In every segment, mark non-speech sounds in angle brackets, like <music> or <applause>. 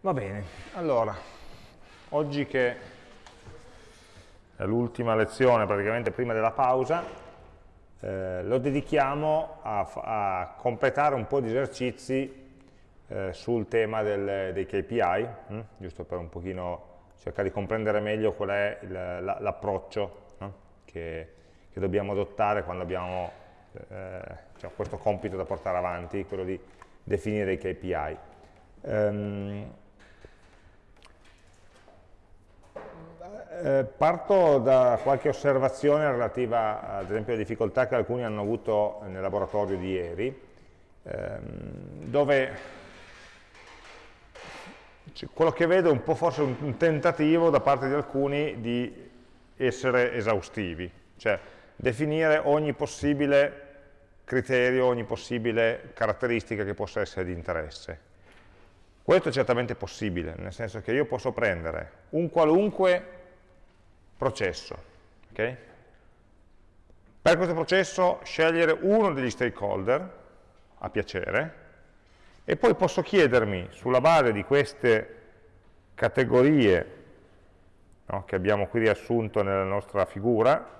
Va bene, allora, oggi che è l'ultima lezione praticamente prima della pausa, eh, lo dedichiamo a, a, completare un po' di esercizi eh, sul tema del, dei KPI, hm? giusto per un pochino cercare di comprendere meglio qual è l'approccio no? che, che, dobbiamo adottare quando abbiamo eh, cioè questo compito da portare avanti, quello di definire i KPI. Um, Eh, parto da qualche osservazione relativa ad esempio alle difficoltà che alcuni hanno avuto nel laboratorio di ieri, ehm, dove quello che vedo è un po' forse un tentativo da parte di alcuni di essere esaustivi, cioè definire ogni possibile criterio, ogni possibile caratteristica che possa essere di interesse. Questo è certamente possibile, nel senso che io posso prendere un qualunque processo. Okay? Per questo processo scegliere uno degli stakeholder a piacere e poi posso chiedermi sulla base di queste categorie no, che abbiamo qui riassunto nella nostra figura,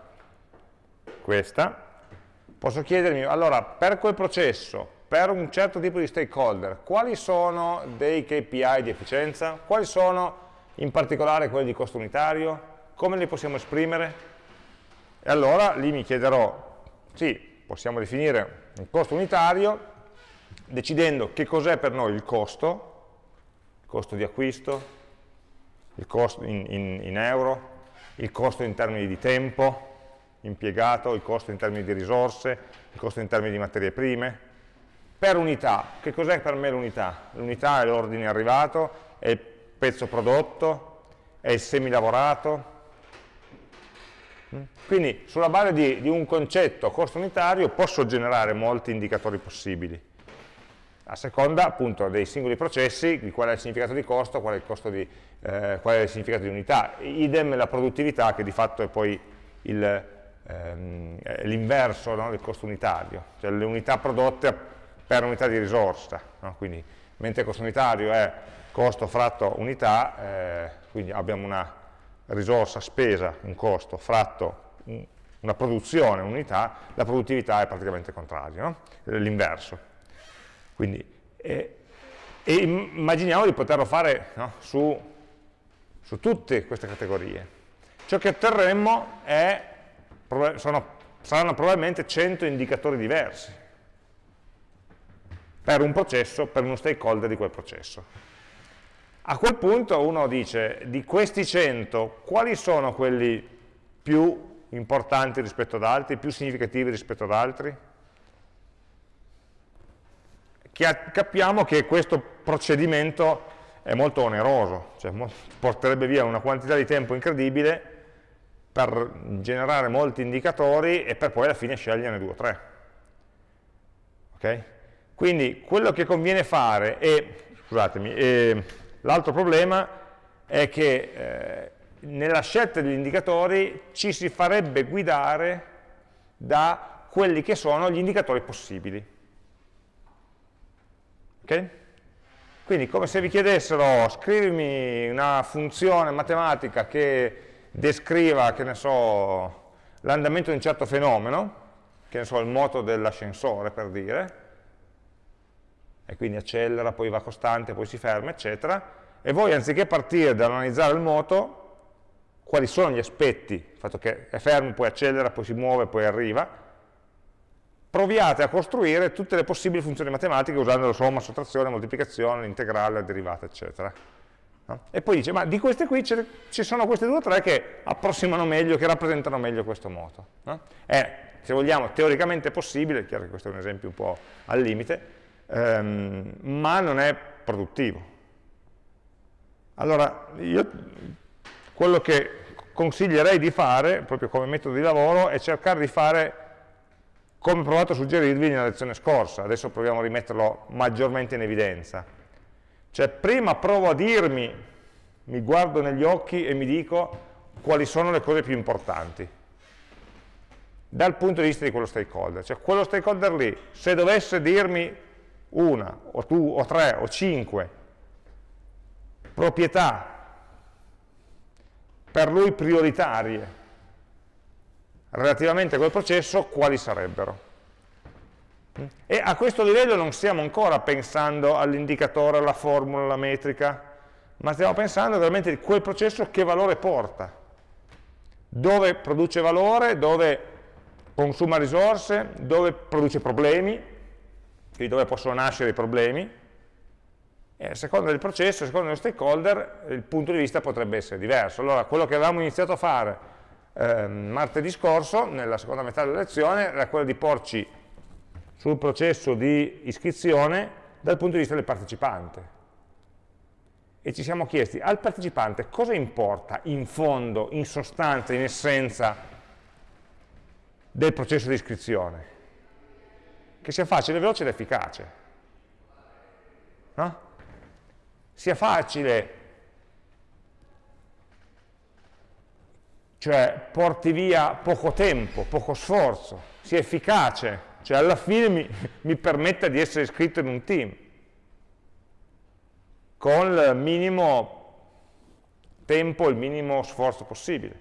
questa, posso chiedermi, allora, per quel processo, per un certo tipo di stakeholder, quali sono dei KPI di efficienza? Quali sono in particolare quelli di costo unitario? Come li possiamo esprimere? E allora lì mi chiederò, sì, possiamo definire il costo unitario decidendo che cos'è per noi il costo, il costo di acquisto, il costo in, in, in euro, il costo in termini di tempo impiegato, il costo in termini di risorse, il costo in termini di materie prime. Per unità, che cos'è per me l'unità? L'unità è l'ordine arrivato, è il pezzo prodotto, è il semilavorato, quindi sulla base di, di un concetto costo unitario posso generare molti indicatori possibili, a seconda appunto dei singoli processi, di qual è il significato di costo, qual è il, di, eh, qual è il significato di unità. Idem la produttività che di fatto è poi ehm, l'inverso no, del costo unitario, cioè le unità prodotte per unità di risorsa. No? Quindi mentre il costo unitario è costo fratto unità, eh, quindi abbiamo una risorsa spesa, un costo, fratto una produzione, un'unità, la produttività è praticamente contrario, no? l'inverso. Eh, e immaginiamo di poterlo fare no? su, su, tutte queste categorie. Ciò che otterremmo è, sono, saranno probabilmente 100 indicatori diversi per un processo, per uno stakeholder di quel processo. A quel punto uno dice, di questi 100, quali sono quelli più importanti rispetto ad altri, più significativi rispetto ad altri? Capiamo che questo procedimento è molto oneroso, cioè porterebbe via una quantità di tempo incredibile per generare molti indicatori e per poi alla fine sceglierne due o tre. Okay? Quindi quello che conviene fare è, scusatemi, è L'altro problema è che eh, nella scelta degli indicatori ci si farebbe guidare da quelli che sono gli indicatori possibili. Ok? Quindi come se vi chiedessero scrivimi una funzione matematica che descriva, che ne so, l'andamento di un certo fenomeno, che ne so, il moto dell'ascensore per dire, e quindi accelera, poi va costante, poi si ferma, eccetera, e voi anziché partire dall'analizzare il moto, quali sono gli aspetti, il fatto che è fermo, poi accelera, poi si muove, poi arriva, proviate a costruire tutte le possibili funzioni matematiche usando la somma, sottrazione, moltiplicazione, l'integrale, la derivata, eccetera. No? E poi dice, ma di queste qui ci sono queste due o tre che approssimano meglio, che rappresentano meglio questo moto. No? È, se vogliamo, teoricamente possibile, chiaro che questo è un esempio un po' al limite, ehm, ma non è produttivo. Allora, io quello che consiglierei di fare, proprio come metodo di lavoro, è cercare di fare come ho provato a suggerirvi nella lezione scorsa, adesso proviamo a rimetterlo maggiormente in evidenza. Cioè, prima provo a dirmi, mi guardo negli occhi e mi dico quali sono le cose più importanti, dal punto di vista di quello stakeholder. Cioè, quello stakeholder lì, se dovesse dirmi una, o, tu, o tre, o cinque proprietà per lui prioritarie relativamente a quel processo, quali sarebbero? E a questo livello non stiamo ancora pensando all'indicatore, alla formula, alla metrica, ma stiamo pensando veramente di quel processo che valore porta, dove produce valore, dove consuma risorse, dove produce problemi, quindi dove possono nascere i problemi, e a seconda del processo, a seconda dello stakeholder, il punto di vista potrebbe essere diverso. Allora, quello che avevamo iniziato a fare eh, martedì scorso, nella seconda metà della lezione, era quello di porci sul processo di iscrizione dal punto di vista del partecipante. E ci siamo chiesti, al partecipante cosa importa in fondo, in sostanza, in essenza del processo di iscrizione? Che sia facile, veloce ed efficace. No? Sia facile, cioè porti via poco tempo, poco sforzo, sia efficace, cioè alla fine mi, <laughs> mi permetta di essere iscritto in un team con il minimo tempo, il minimo sforzo possibile,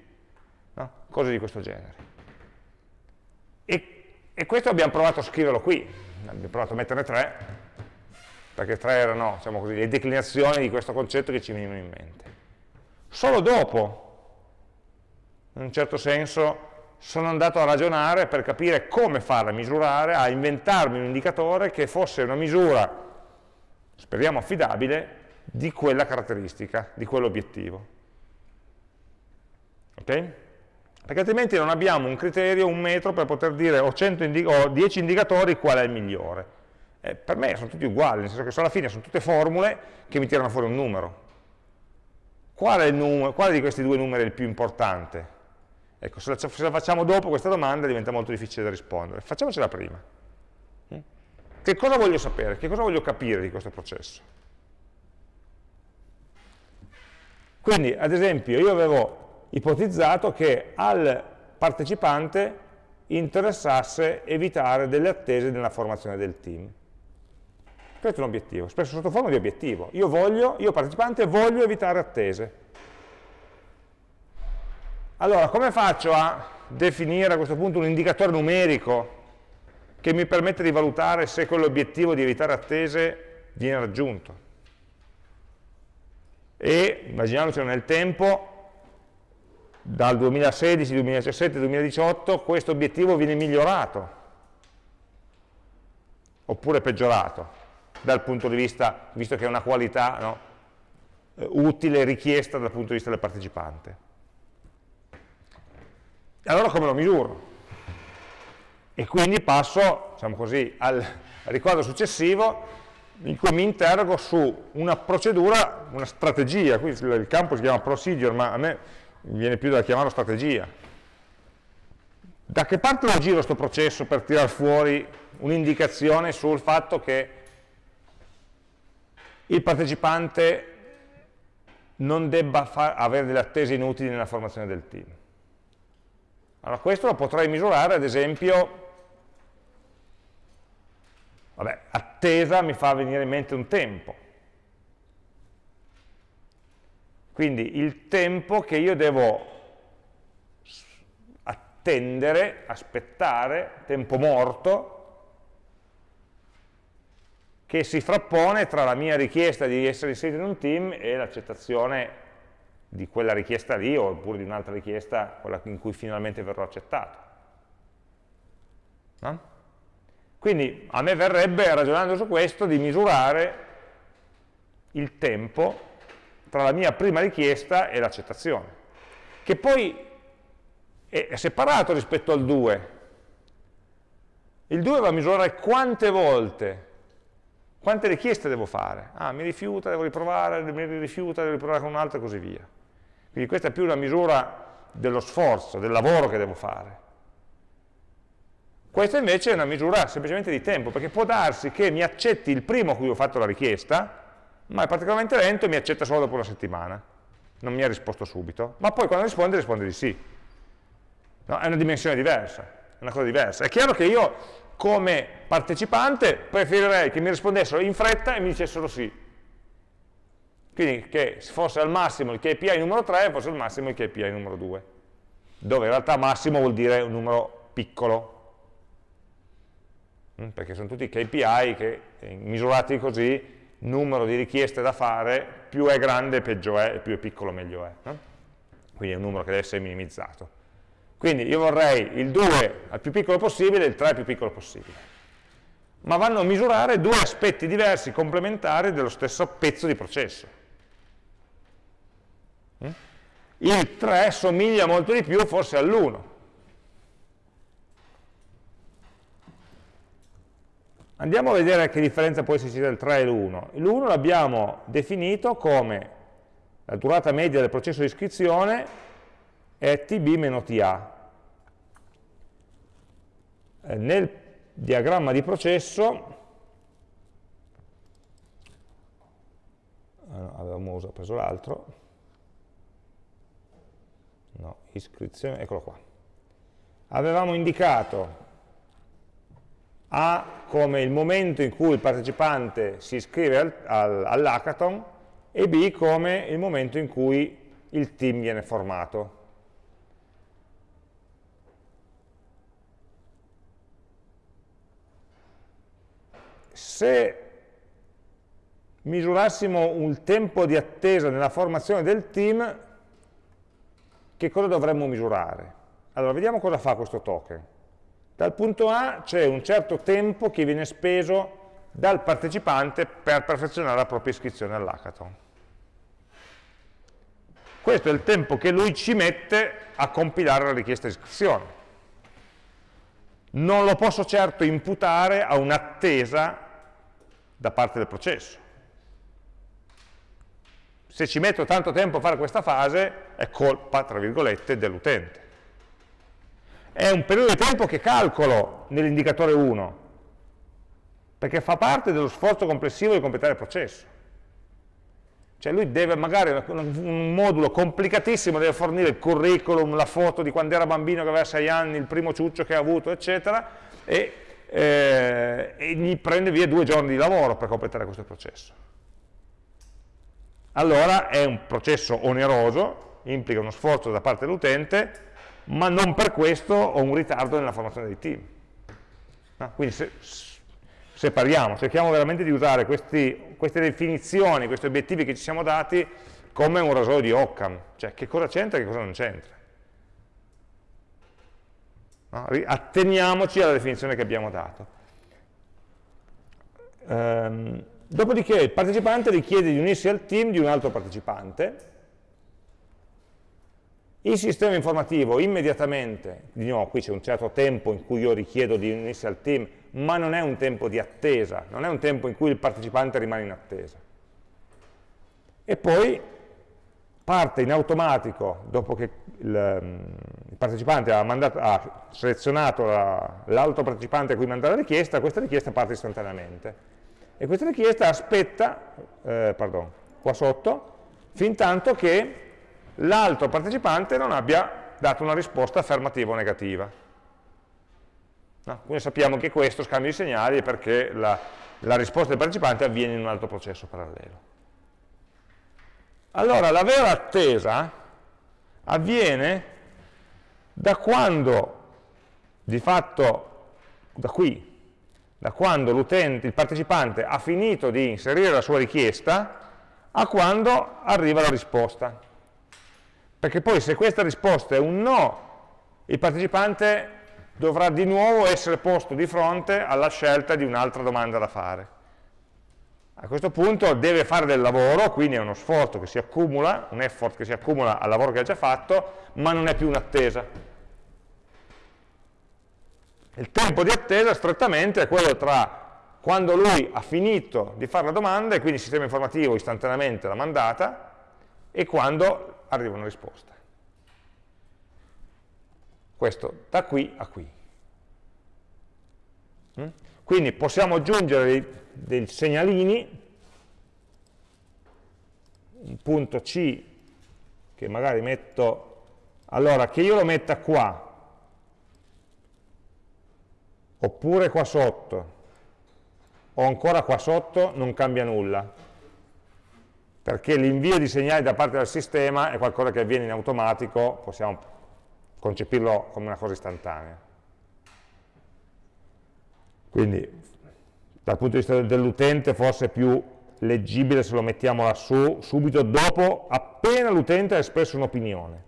no? cose di questo genere. E, e, questo abbiamo provato a scriverlo qui, abbiamo provato a metterne tre, perché tre erano diciamo così, le declinazioni di questo concetto che ci venivano in mente. Solo dopo, in un certo senso, sono andato a ragionare per capire come farla misurare, a inventarmi un indicatore che fosse una misura, speriamo affidabile, di quella caratteristica, di quell'obiettivo. Ok? Perché altrimenti non abbiamo un criterio, un metro per poter dire ho, indi ho 10 indicatori qual è il migliore. Eh, per me sono tutti uguali, nel senso che alla fine sono tutte formule che mi tirano fuori un numero. Qual è numero, quale di questi due numeri è il più importante? Ecco, se la, se la, facciamo dopo questa domanda diventa molto difficile da rispondere. Facciamocela prima. Mm? Che cosa voglio sapere? Che cosa voglio capire di questo processo? Quindi, ad esempio, io avevo ipotizzato che al partecipante interessasse evitare delle attese nella formazione del team. Questo è un obiettivo, spesso sotto forma di obiettivo. Io voglio, io partecipante, voglio evitare attese. Allora, come faccio a definire a questo punto un indicatore numerico che mi permette di valutare se quell'obiettivo di evitare attese viene raggiunto? E immaginiamoci nel tempo, dal 2016, 2017, 2018, questo obiettivo viene migliorato oppure peggiorato dal punto di vista, visto che è una qualità no, utile, richiesta dal punto di vista del partecipante allora come lo misuro? E quindi passo, diciamo così, al ricordo successivo in cui mi interrogo su una procedura, una strategia, qui il campo si chiama procedure, ma a me viene più da chiamarlo strategia. Da che parte lo giro questo processo per tirar fuori un'indicazione sul fatto che il partecipante non debba avere delle attese inutili nella formazione del team? Allora questo lo potrei misurare ad esempio, vabbè, attesa mi fa venire in mente un tempo. Quindi il tempo che io devo attendere, aspettare, tempo morto, che si frappone tra la mia richiesta di essere inserito in un team e l'accettazione di quella richiesta lì oppure di un'altra richiesta, quella in cui finalmente verrò accettato. No? Quindi a me verrebbe, ragionando su questo, di misurare il tempo tra la mia prima richiesta e l'accettazione, che poi è separato rispetto al 2. Il 2 va a misurare quante volte, quante richieste devo fare. Ah, mi rifiuta, devo riprovare, mi rifiuta, devo riprovare con un altro e così via. Quindi questa è più una misura dello sforzo, del lavoro che devo fare. Questa invece è una misura semplicemente di tempo, perché può darsi che mi accetti il primo a cui ho fatto la richiesta, ma è particolarmente lento e mi accetta solo dopo una settimana. Non mi ha risposto subito, ma poi quando risponde, risponde di sì. No, è una dimensione diversa, è una cosa diversa. È chiaro che io, come partecipante, preferirei che mi rispondessero in fretta e mi dicessero sì, Quindi che fosse al massimo il KPI numero 3 fosse al massimo il KPI numero 2, dove in realtà massimo vuol dire un numero piccolo, mm, perché sono tutti KPI che eh, misurati così, numero di richieste da fare, più è grande peggio è, e più è piccolo meglio è. No? Quindi è un numero che deve essere minimizzato. Quindi io vorrei il 2 al più piccolo possibile e il 3 al più piccolo possibile. Ma vanno a misurare due aspetti diversi, complementari, dello stesso pezzo di processo. Mm? Il 3 somiglia molto di più forse all'1. Andiamo a vedere che differenza può esserci tra il 3 e l'1. L'1 l'abbiamo definito come la durata media del processo di iscrizione è tb-ta. Eh, nel diagramma di processo, avevamo preso l'altro, no, iscrizione, eccolo qua. Avevamo indicato A come il momento in cui il partecipante si iscrive al, al, all'hackathon e B come il momento in cui il team viene formato. se misurassimo un tempo di attesa nella formazione del team, che cosa dovremmo misurare? Allora, vediamo cosa fa questo token. Dal punto A c'è un certo tempo che viene speso dal partecipante per perfezionare la propria iscrizione all'hackathon. Questo è il tempo che lui ci mette a compilare la richiesta di iscrizione. Non lo posso certo imputare a un'attesa da parte del processo. Se ci metto tanto tempo a fare questa fase, è colpa, tra virgolette, dell'utente. È un periodo di tempo che calcolo nell'indicatore 1, perché fa parte dello sforzo complessivo di completare il processo. Cioè lui deve magari, un modulo complicatissimo, deve fornire il curriculum, la foto di quando era bambino che aveva 6 anni, il primo ciuccio che ha avuto, eccetera, e eh, e gli prende via due giorni di lavoro per completare questo processo. Allora è un processo oneroso, implica uno sforzo da parte dell'utente, ma non per questo ho un ritardo nella formazione dei team. No? Quindi se, separiamo, cerchiamo veramente di usare questi, queste definizioni, questi obiettivi che ci siamo dati come un rasoio di Occam, cioè che cosa c'entra e che cosa non c'entra. No? Atteniamoci alla definizione che abbiamo dato. Ehm, dopodiché il partecipante richiede di unirsi al team di un altro partecipante, il sistema informativo immediatamente, di nuovo qui c'è un certo tempo in cui io richiedo di unirsi al team, ma non è un tempo di attesa, non è un tempo in cui il partecipante rimane in attesa. E poi parte in automatico, dopo che il, mm, il partecipante ha, mandato, ha selezionato l'altro partecipante a cui mandare la richiesta, questa richiesta parte istantaneamente. E questa richiesta aspetta, eh, pardon, qua sotto, fin tanto che l'altro partecipante non abbia dato una risposta affermativa o negativa. No? Quindi sappiamo che questo scambio di segnali è perché la, la risposta del partecipante avviene in un altro processo parallelo. Allora, la vera attesa avviene da quando, di fatto, da qui, da quando il partecipante ha finito di inserire la sua richiesta a quando arriva la risposta. Perché poi se questa risposta è un no, il partecipante dovrà di nuovo essere posto di fronte alla scelta di un'altra domanda da fare. A questo punto deve fare del lavoro, quindi è uno sforzo che si accumula, un effort che si accumula al lavoro che ha già fatto, ma non è più un'attesa. Il tempo di attesa strettamente è quello tra quando lui ha finito di fare la domanda e quindi il sistema informativo istantaneamente l'ha mandata e quando arriva una risposta. Questo da qui a qui. Mm? Quindi possiamo aggiungere dei, dei segnalini, un punto C che magari metto, allora che io lo metta qua, oppure qua sotto, o ancora qua sotto, non cambia nulla. Perché l'invio di segnali da parte del sistema è qualcosa che avviene in automatico, possiamo concepirlo come una cosa istantanea. Quindi dal punto di vista dell'utente forse è più leggibile se lo mettiamo lassù, subito dopo, appena l'utente ha espresso un'opinione.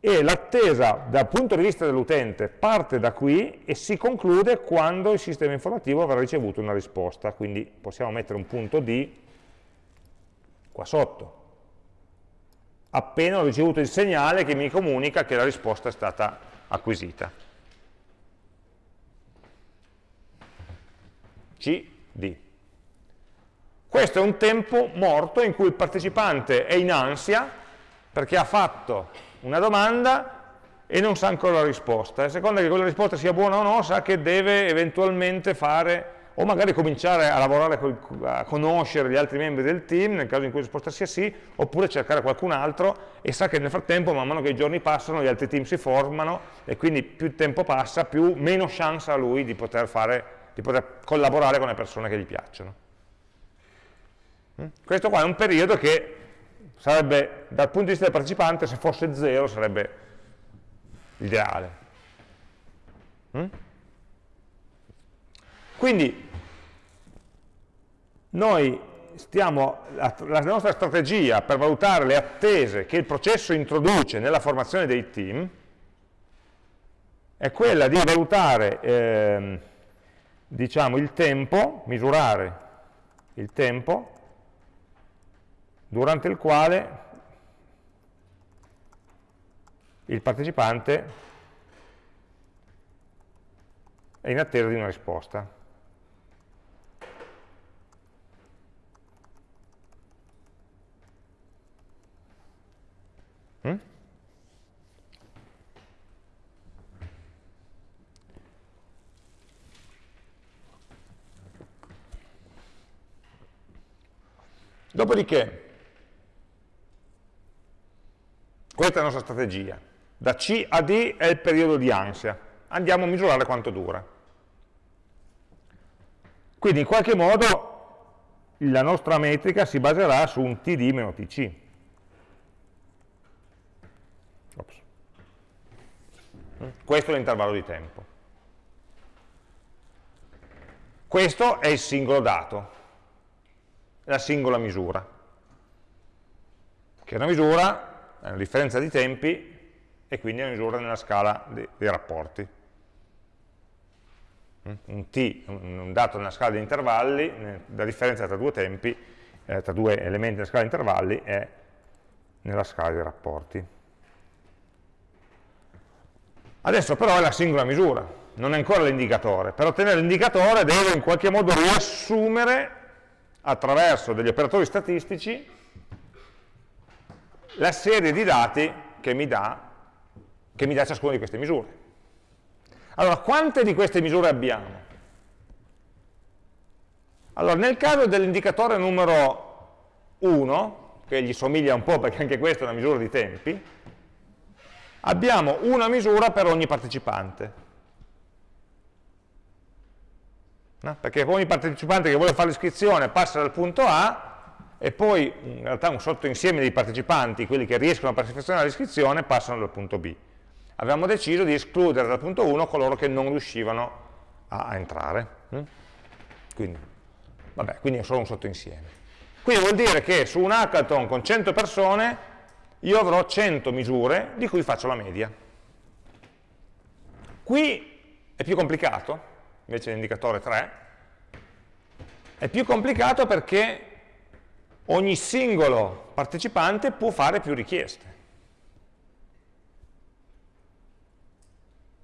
E l'attesa dal punto di vista dell'utente parte da qui e si conclude quando il sistema informativo avrà ricevuto una risposta, quindi possiamo mettere un punto D qua sotto. Appena ho ricevuto il segnale che mi comunica che la risposta è stata acquisita. CD. Questo è un tempo morto in cui il partecipante è in ansia perché ha fatto una domanda e non sa ancora la risposta. A seconda che quella risposta sia buona o no, sa che deve eventualmente fare, o magari cominciare a lavorare, a conoscere gli altri membri del team, nel caso in cui la risposta sia sì, oppure cercare qualcun altro e sa che nel frattempo, man mano che i giorni passano, gli altri team si formano e quindi più tempo passa, più meno chance ha lui di poter fare di poter collaborare con le persone che gli piacciono. Mm? Questo qua è un periodo che sarebbe, dal punto di vista del partecipante, se fosse zero sarebbe ideale. Mm? Quindi noi stiamo, la, la nostra strategia per valutare le attese che il processo introduce nella formazione dei team è quella di valutare eh, diciamo, il tempo, misurare il tempo durante il quale il partecipante è in attesa di una risposta. Mm? Dopodiché, questa è la nostra strategia. Da C a D è il periodo di ansia. Andiamo a misurare quanto dura. Quindi in qualche modo la nostra metrica si baserà su un TD meno TC. Ops. Questo è l'intervallo di tempo. Questo è il singolo dato la singola misura, che è una misura, è una differenza di tempi e quindi è una misura nella scala dei, dei rapporti. Mm? Un t, un dato nella scala di intervalli, la differenza tra due tempi, eh, tra due elementi nella scala di intervalli è nella scala dei rapporti. Adesso però è la singola misura, non è ancora l'indicatore. Per ottenere l'indicatore devo in qualche modo riassumere attraverso degli operatori statistici la serie di dati che mi dà, che mi dà ciascuna di queste misure. Allora, quante di queste misure abbiamo? Allora, nel caso dell'indicatore numero 1, che gli somiglia un po' perché anche questa è una misura di tempi, abbiamo una misura per ogni partecipante. no? perché ogni partecipante che vuole fare l'iscrizione passa dal punto A e poi in realtà un sottoinsieme di partecipanti, quelli che riescono a perfezionare l'iscrizione, passano dal punto B. Avevamo deciso di escludere dal punto 1 coloro che non riuscivano a, a entrare. Hm? Quindi, vabbè, quindi è solo un sottoinsieme. Quindi vuol dire che su un hackathon con 100 persone io avrò 100 misure di cui faccio la media. Qui è più complicato, invece l'indicatore 3, è più complicato perché ogni singolo partecipante può fare più richieste.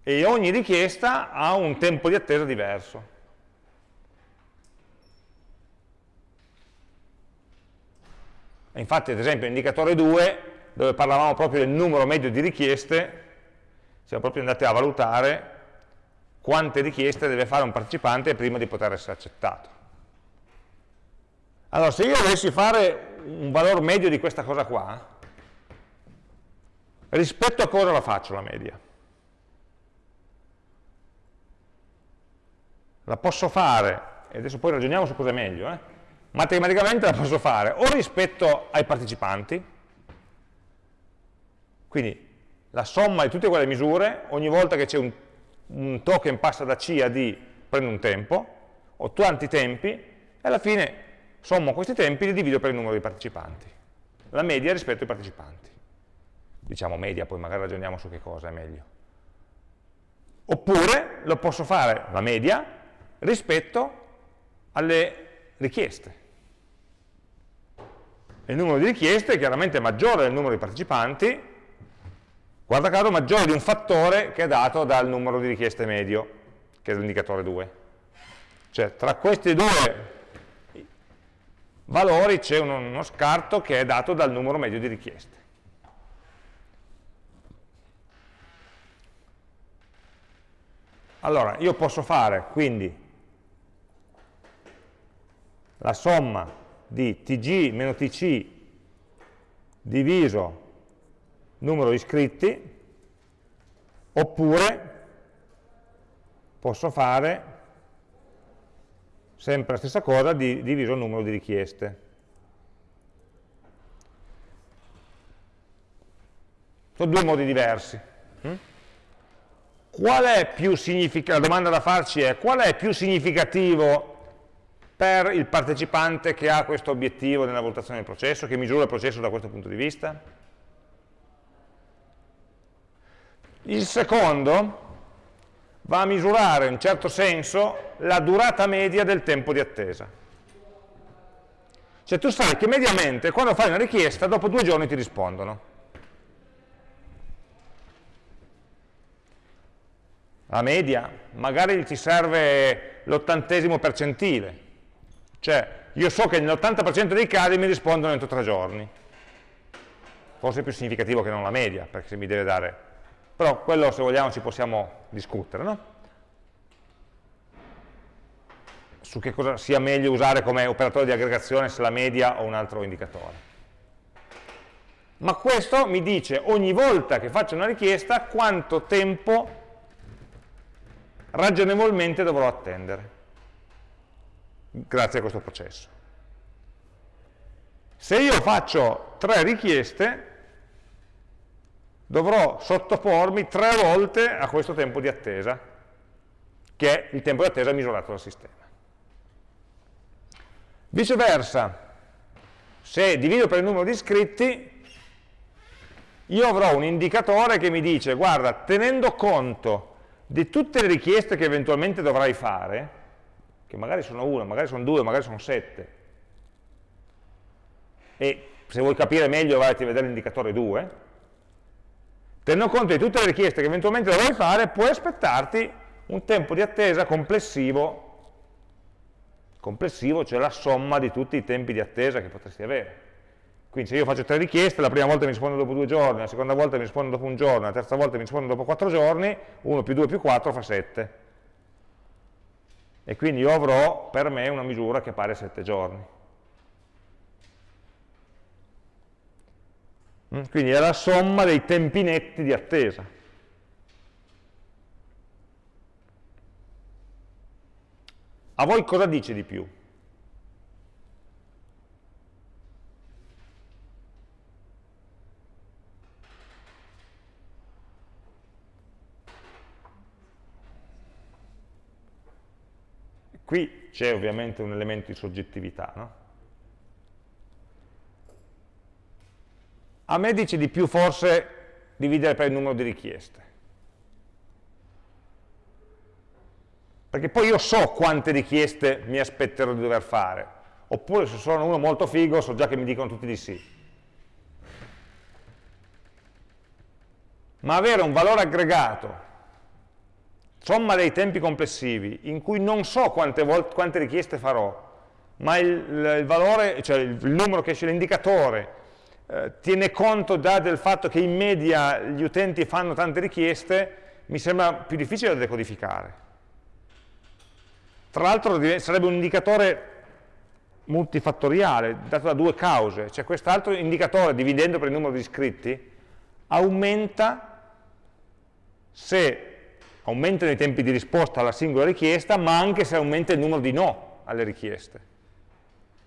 E ogni richiesta ha un tempo di attesa diverso. Infatti, ad esempio, l'indicatore 2, dove parlavamo proprio del numero medio di richieste, siamo proprio andati a valutare quante richieste deve fare un partecipante prima di poter essere accettato. Allora, se io dovessi fare un valore medio di questa cosa qua, rispetto a cosa la faccio la media? La posso fare e adesso poi ragioniamo su cosa è meglio, eh, matematicamente la posso fare o rispetto ai partecipanti, quindi la somma di tutte quelle misure, ogni volta che c'è un, un, token passa da C a D prendo un tempo, ho tanti tempi, e alla fine sommo questi tempi e li divido per il numero di partecipanti. La media rispetto ai partecipanti. Diciamo media, poi magari ragioniamo su che cosa è meglio. Oppure lo posso fare, la media, rispetto alle richieste. Il numero di richieste è chiaramente maggiore del numero di partecipanti, guarda caso maggiore di un fattore che è dato dal numero di richieste medio, che è l'indicatore 2. Cioè tra questi due valori c'è uno, uno scarto che è dato dal numero medio di richieste. Allora, io posso fare quindi la somma di tg meno tc diviso numero di iscritti, oppure posso fare sempre la stessa cosa di, diviso il numero di richieste. Sono due modi diversi. Hm? qual è più significativo, la domanda da farci è qual è più significativo per il partecipante che ha questo obiettivo nella valutazione del processo, che misura il processo da questo punto di vista? Il secondo va a misurare in certo senso la durata media del tempo di attesa. Cioè tu sai che mediamente quando fai una richiesta dopo due giorni ti rispondono. la media, magari ti serve l'ottantesimo percentile, cioè io so che nell'80% dei casi mi rispondono entro tre giorni, forse è più significativo che non la media, perché se mi deve dare, però quello se vogliamo ci possiamo discutere, no? su che cosa sia meglio usare come operatore di aggregazione, se la media o un altro indicatore. Ma questo mi dice ogni volta che faccio una richiesta quanto tempo ragionevolmente dovrò attendere, grazie a questo processo. Se io faccio tre richieste, dovrò sottopormi tre volte a questo tempo di attesa, che è il tempo di attesa misurato dal sistema. Viceversa, se divido per il numero di iscritti, io avrò un indicatore che mi dice, guarda, tenendo conto di tutte le richieste che eventualmente dovrai fare, che magari sono una, magari sono due, magari sono sette, e se vuoi capire meglio vai a vedere l'indicatore 2, tenendo conto di tutte le richieste che eventualmente dovrai fare, puoi aspettarti un tempo di attesa complessivo, complessivo cioè la somma di tutti i tempi di attesa che potresti avere. Quindi se io faccio tre richieste, la prima volta mi risponde dopo due giorni, la seconda volta mi risponde dopo un giorno, la terza volta mi risponde dopo quattro giorni, 1 più 2 più 4 fa 7. E quindi io avrò per me una misura che pare 7 giorni. Quindi è la somma dei tempi netti di attesa. A voi cosa dice di più? Qui c'è ovviamente un elemento di soggettività, no? A me dice di più forse dividere per il numero di richieste. Perché poi io so quante richieste mi aspetterò di dover fare. Oppure se sono uno molto figo so già che mi dicono tutti di sì. Ma avere un valore aggregato somma dei tempi complessivi, in cui non so quante, quante richieste farò, ma il, il, valore, cioè il, numero che esce l'indicatore, eh, tiene conto già del fatto che in media gli utenti fanno tante richieste, mi sembra più difficile da decodificare. Tra l'altro sarebbe un indicatore multifattoriale, dato da due cause, cioè quest'altro indicatore, dividendo per il numero di iscritti, aumenta se aumentano i tempi di risposta alla singola richiesta, ma anche se aumenta il numero di no. alle richieste.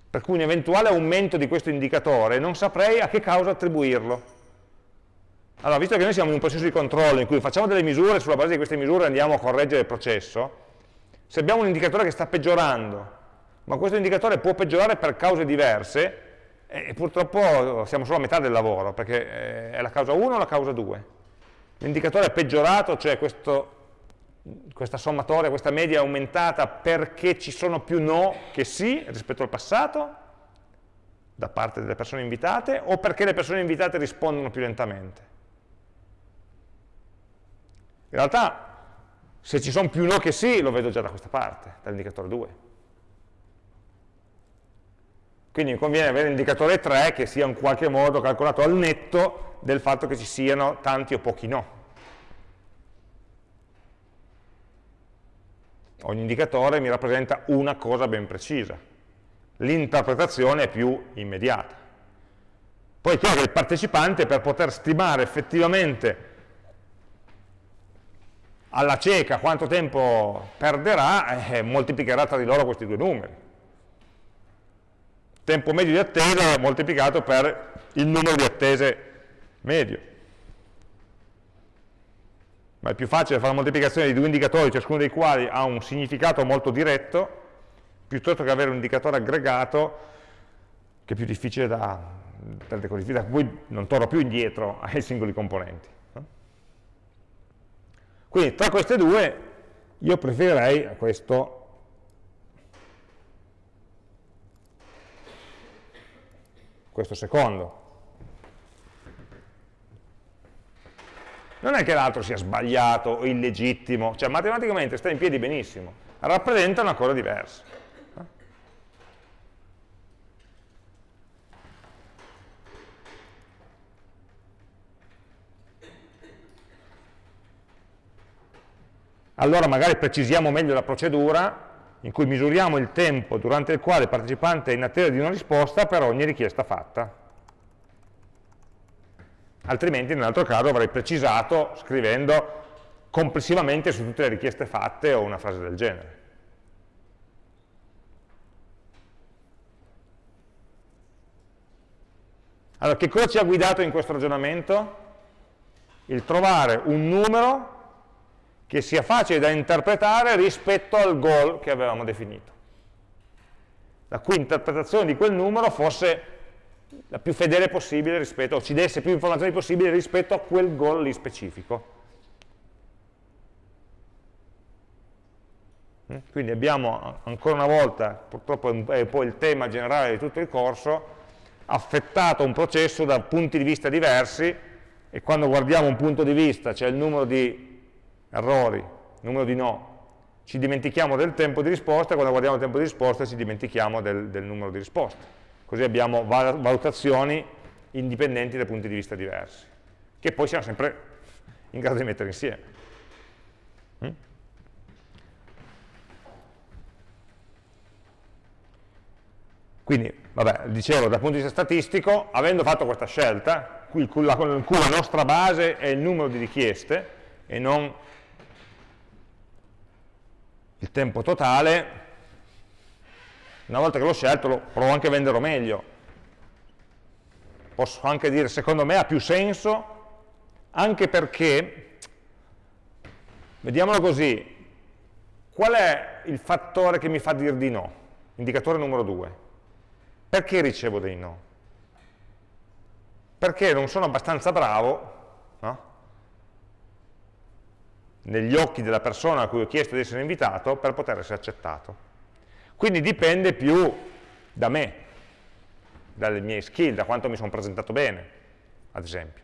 Per cui un eventuale aumento di questo indicatore non saprei a che causa attribuirlo. Allora, visto che noi siamo in un processo di controllo in cui facciamo delle misure, sulla base di queste misure andiamo a correggere il processo, se abbiamo un indicatore che sta peggiorando, ma questo indicatore può peggiorare per cause diverse, e purtroppo siamo solo a metà del lavoro, perché eh, è la causa 1 o la causa 2. L'indicatore è peggiorato, cioè questo, questa sommatoria, questa media è aumentata perché ci sono più no che sì rispetto al passato, da parte delle persone invitate, o perché le persone invitate rispondono più lentamente. In realtà, se ci sono più no che sì, lo vedo già da questa parte, dall'indicatore 2. Quindi mi conviene avere l'indicatore 3 che sia in qualche modo calcolato al netto del fatto che ci siano tanti o pochi no. Ogni indicatore mi rappresenta una cosa ben precisa. L'interpretazione è più immediata. Poi è chiaro che il partecipante per poter stimare effettivamente alla cieca quanto tempo perderà, eh, moltiplicherà tra di loro questi due numeri tempo medio di attesa moltiplicato per il numero di attese medio. Ma è più facile fare la moltiplicazione di due indicatori, ciascuno dei quali ha un significato molto diretto, piuttosto che avere un indicatore aggregato che è più difficile da, da decodificare, da cui non torno più indietro <laughs> ai singoli componenti. Quindi tra queste due io preferirei questo questo secondo. Non è che l'altro sia sbagliato o illegittimo, cioè matematicamente sta in piedi benissimo, rappresenta una cosa diversa. Allora magari precisiamo meglio la procedura in cui misuriamo il tempo durante il quale il partecipante è in attesa di una risposta per ogni richiesta fatta. Altrimenti nell'altro caso avrei precisato scrivendo complessivamente su tutte le richieste fatte o una frase del genere. Allora, che cosa ci ha guidato in questo ragionamento? Il trovare un numero che sia facile da interpretare rispetto al goal che avevamo definito. La cui interpretazione di quel numero fosse la più fedele possibile rispetto, o ci desse più informazioni possibili rispetto a quel goal lì specifico. Mm? Quindi abbiamo ancora una volta, purtroppo è un po' il tema generale di tutto il corso, affettato un processo da punti di vista diversi e quando guardiamo un punto di vista, cioè il numero di errori, numero di no, ci dimentichiamo del tempo di risposta, quando guardiamo il tempo di risposta ci dimentichiamo del, del numero di risposte. Così abbiamo valutazioni indipendenti da punti di vista diversi, che poi siamo sempre in grado di mettere insieme. Mm? Quindi, vabbè, dicevo, dal punto di vista statistico, avendo fatto questa scelta, in cui la nostra base è il numero di richieste e non il tempo totale, una volta che l'ho scelto lo provo anche a venderlo meglio. Posso anche dire, secondo me ha più senso, anche perché, vediamolo così, qual è il fattore che mi fa dire di no? Indicatore numero 2. Perché ricevo dei no? Perché non sono abbastanza bravo negli occhi della persona a cui ho chiesto di essere invitato per poter essere accettato. Quindi dipende più da me, dalle mie skill, da quanto mi sono presentato bene, ad esempio.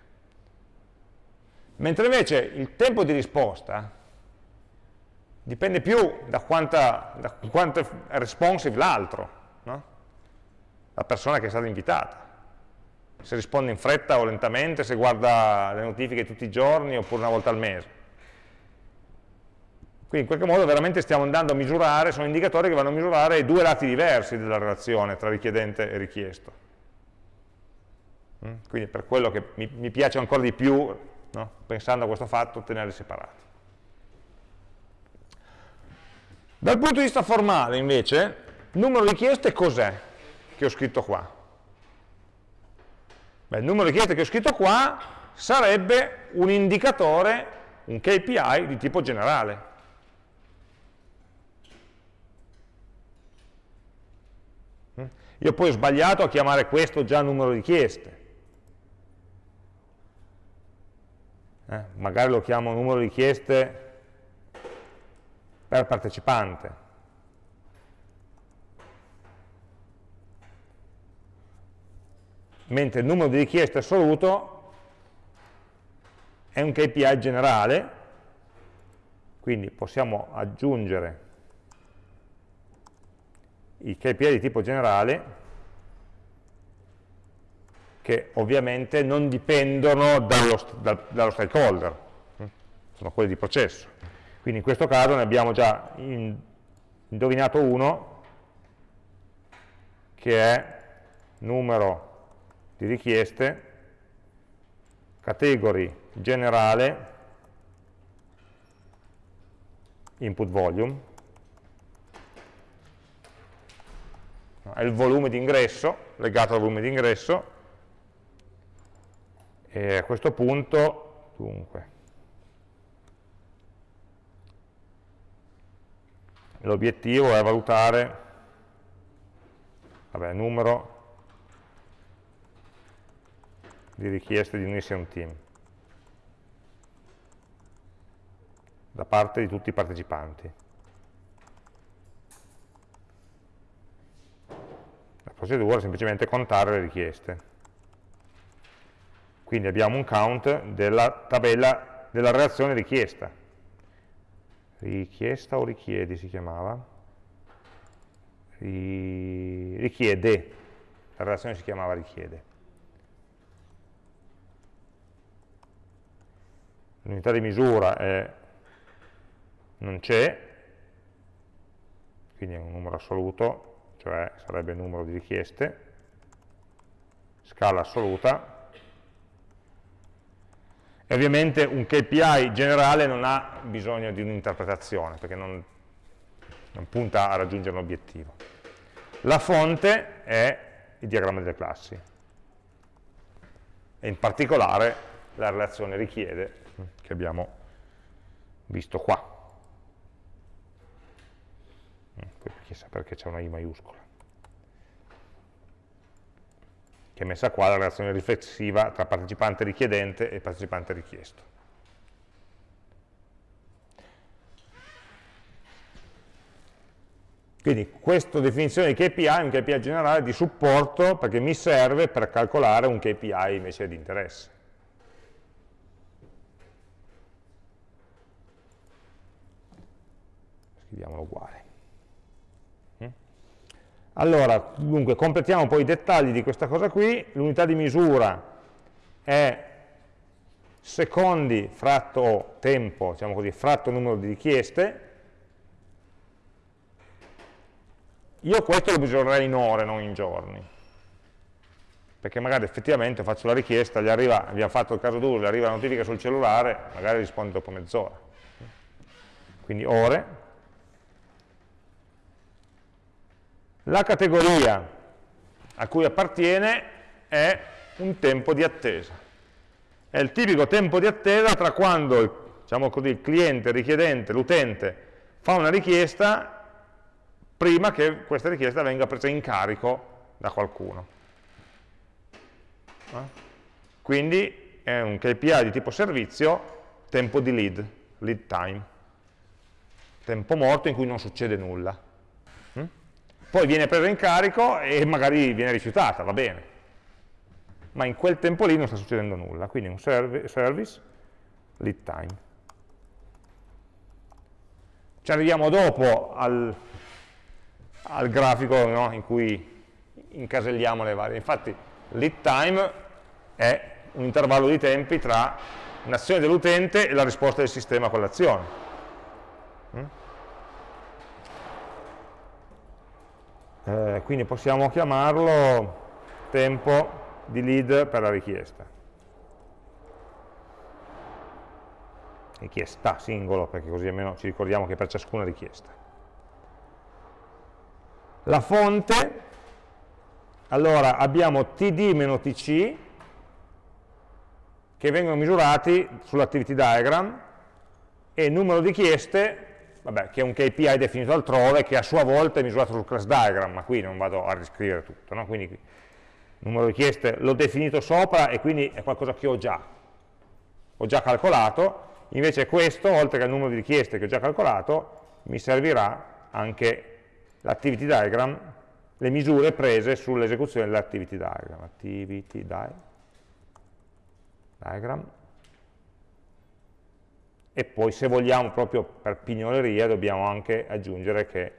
Mentre invece il tempo di risposta dipende più da, quanta, da quanto è responsive l'altro, no? la persona che è stata invitata. Se risponde in fretta o lentamente, se guarda le notifiche tutti i giorni oppure una volta al mese. Quindi in qualche modo veramente stiamo andando a misurare, sono indicatori che vanno a misurare i due lati diversi della relazione tra richiedente e richiesto. Mm? Quindi per quello che mi, piace ancora di più, no? pensando a questo fatto, tenerli separati. Dal punto di vista formale, invece, Il numero di richieste cos'è che ho scritto qua? Beh, il numero di richieste che ho scritto qua sarebbe un indicatore, un KPI di tipo generale. Io poi ho sbagliato a chiamare questo già numero di richieste. Eh, magari lo chiamo numero di richieste per partecipante. Mentre il numero di richieste assoluto è un KPI generale, quindi possiamo aggiungere i KPI di tipo generale che ovviamente non dipendono dallo, dal, dallo stakeholder, hm? sono quelli di processo. Quindi in questo caso ne abbiamo già indovinato uno, che è numero di richieste, category generale, input volume, è il volume di ingresso, legato al volume di ingresso, e a questo punto, dunque, l'obiettivo è valutare, vabbè, numero di richieste di unirsi a un team da parte di tutti i partecipanti. Procedura semplicemente contare le richieste. Quindi abbiamo un count della tabella della reazione richiesta. Richiesta o richiedi si chiamava? Richiede, la relazione si chiamava richiede. L'unità di misura è, non c'è, quindi è un numero assoluto, cioè sarebbe il numero di richieste, scala assoluta, e ovviamente un KPI generale non ha bisogno di un'interpretazione, perché non, non punta a raggiungere un obiettivo. La fonte è il diagramma delle classi, e in particolare la relazione richiede che abbiamo visto qua. Chissà perché c'è una I maiuscola, che è messa qua la relazione riflessiva tra partecipante richiedente e partecipante richiesto. Quindi questa definizione di KPI è un KPI generale di supporto perché mi serve per calcolare un KPI invece di interesse. Scriviamolo uguale. Allora, dunque, completiamo poi i dettagli di questa cosa qui. L'unità di misura è secondi fratto tempo, diciamo così, fratto numero di richieste. Io questo lo misurerei in ore, non in giorni. Perché magari effettivamente faccio la richiesta, gli arriva, abbiamo fatto il caso d'uso, gli arriva la notifica sul cellulare, magari risponde dopo mezz'ora. Quindi ore, La categoria a cui appartiene è un tempo di attesa. È il tipico tempo di attesa tra quando diciamo così, il cliente, il richiedente, l'utente fa una richiesta prima che questa richiesta venga presa in carico da qualcuno. Eh? Quindi è un KPI di tipo servizio, tempo di lead, lead time, tempo morto in cui non succede nulla poi viene presa in carico e magari viene rifiutata, va bene. Ma in quel tempo lì non sta succedendo nulla, quindi un serv service lead time. Ci arriviamo dopo al, al grafico no, in cui incaselliamo le varie. Infatti lead time è un intervallo di tempi tra un'azione dell'utente e la risposta del sistema a quell'azione. Eh, quindi possiamo chiamarlo tempo di lead per la richiesta. Richiesta singolo, perché così almeno ci ricordiamo che per ciascuna richiesta. la fonte, allora abbiamo td-tc che vengono misurati sull'activity diagram e numero di richieste, vabbè, che è un KPI definito altrove, che a sua volta è misurato sul class diagram, ma qui non vado a riscrivere tutto, no? quindi numero di richieste l'ho definito sopra e quindi è qualcosa che ho già, ho già calcolato, invece questo, oltre che il numero di richieste che ho già calcolato, mi servirà anche l'activity diagram, le misure prese sull'esecuzione dell'activity diagram. Activity diagram. E poi se vogliamo proprio per pignoleria dobbiamo anche aggiungere che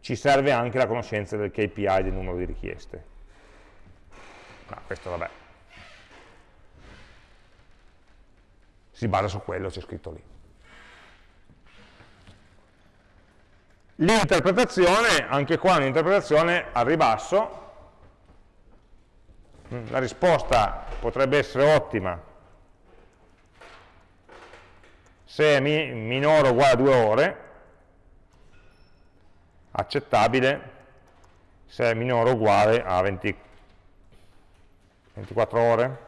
ci serve anche la conoscenza del KPI del numero di richieste. Ma questo vabbè. Si basa su quello, c'è scritto lì. L'interpretazione, anche qua un'interpretazione al ribasso, la risposta potrebbe essere ottima se è mi minore o uguale a 2 ore, accettabile se è minore o uguale a 20, 24 ore,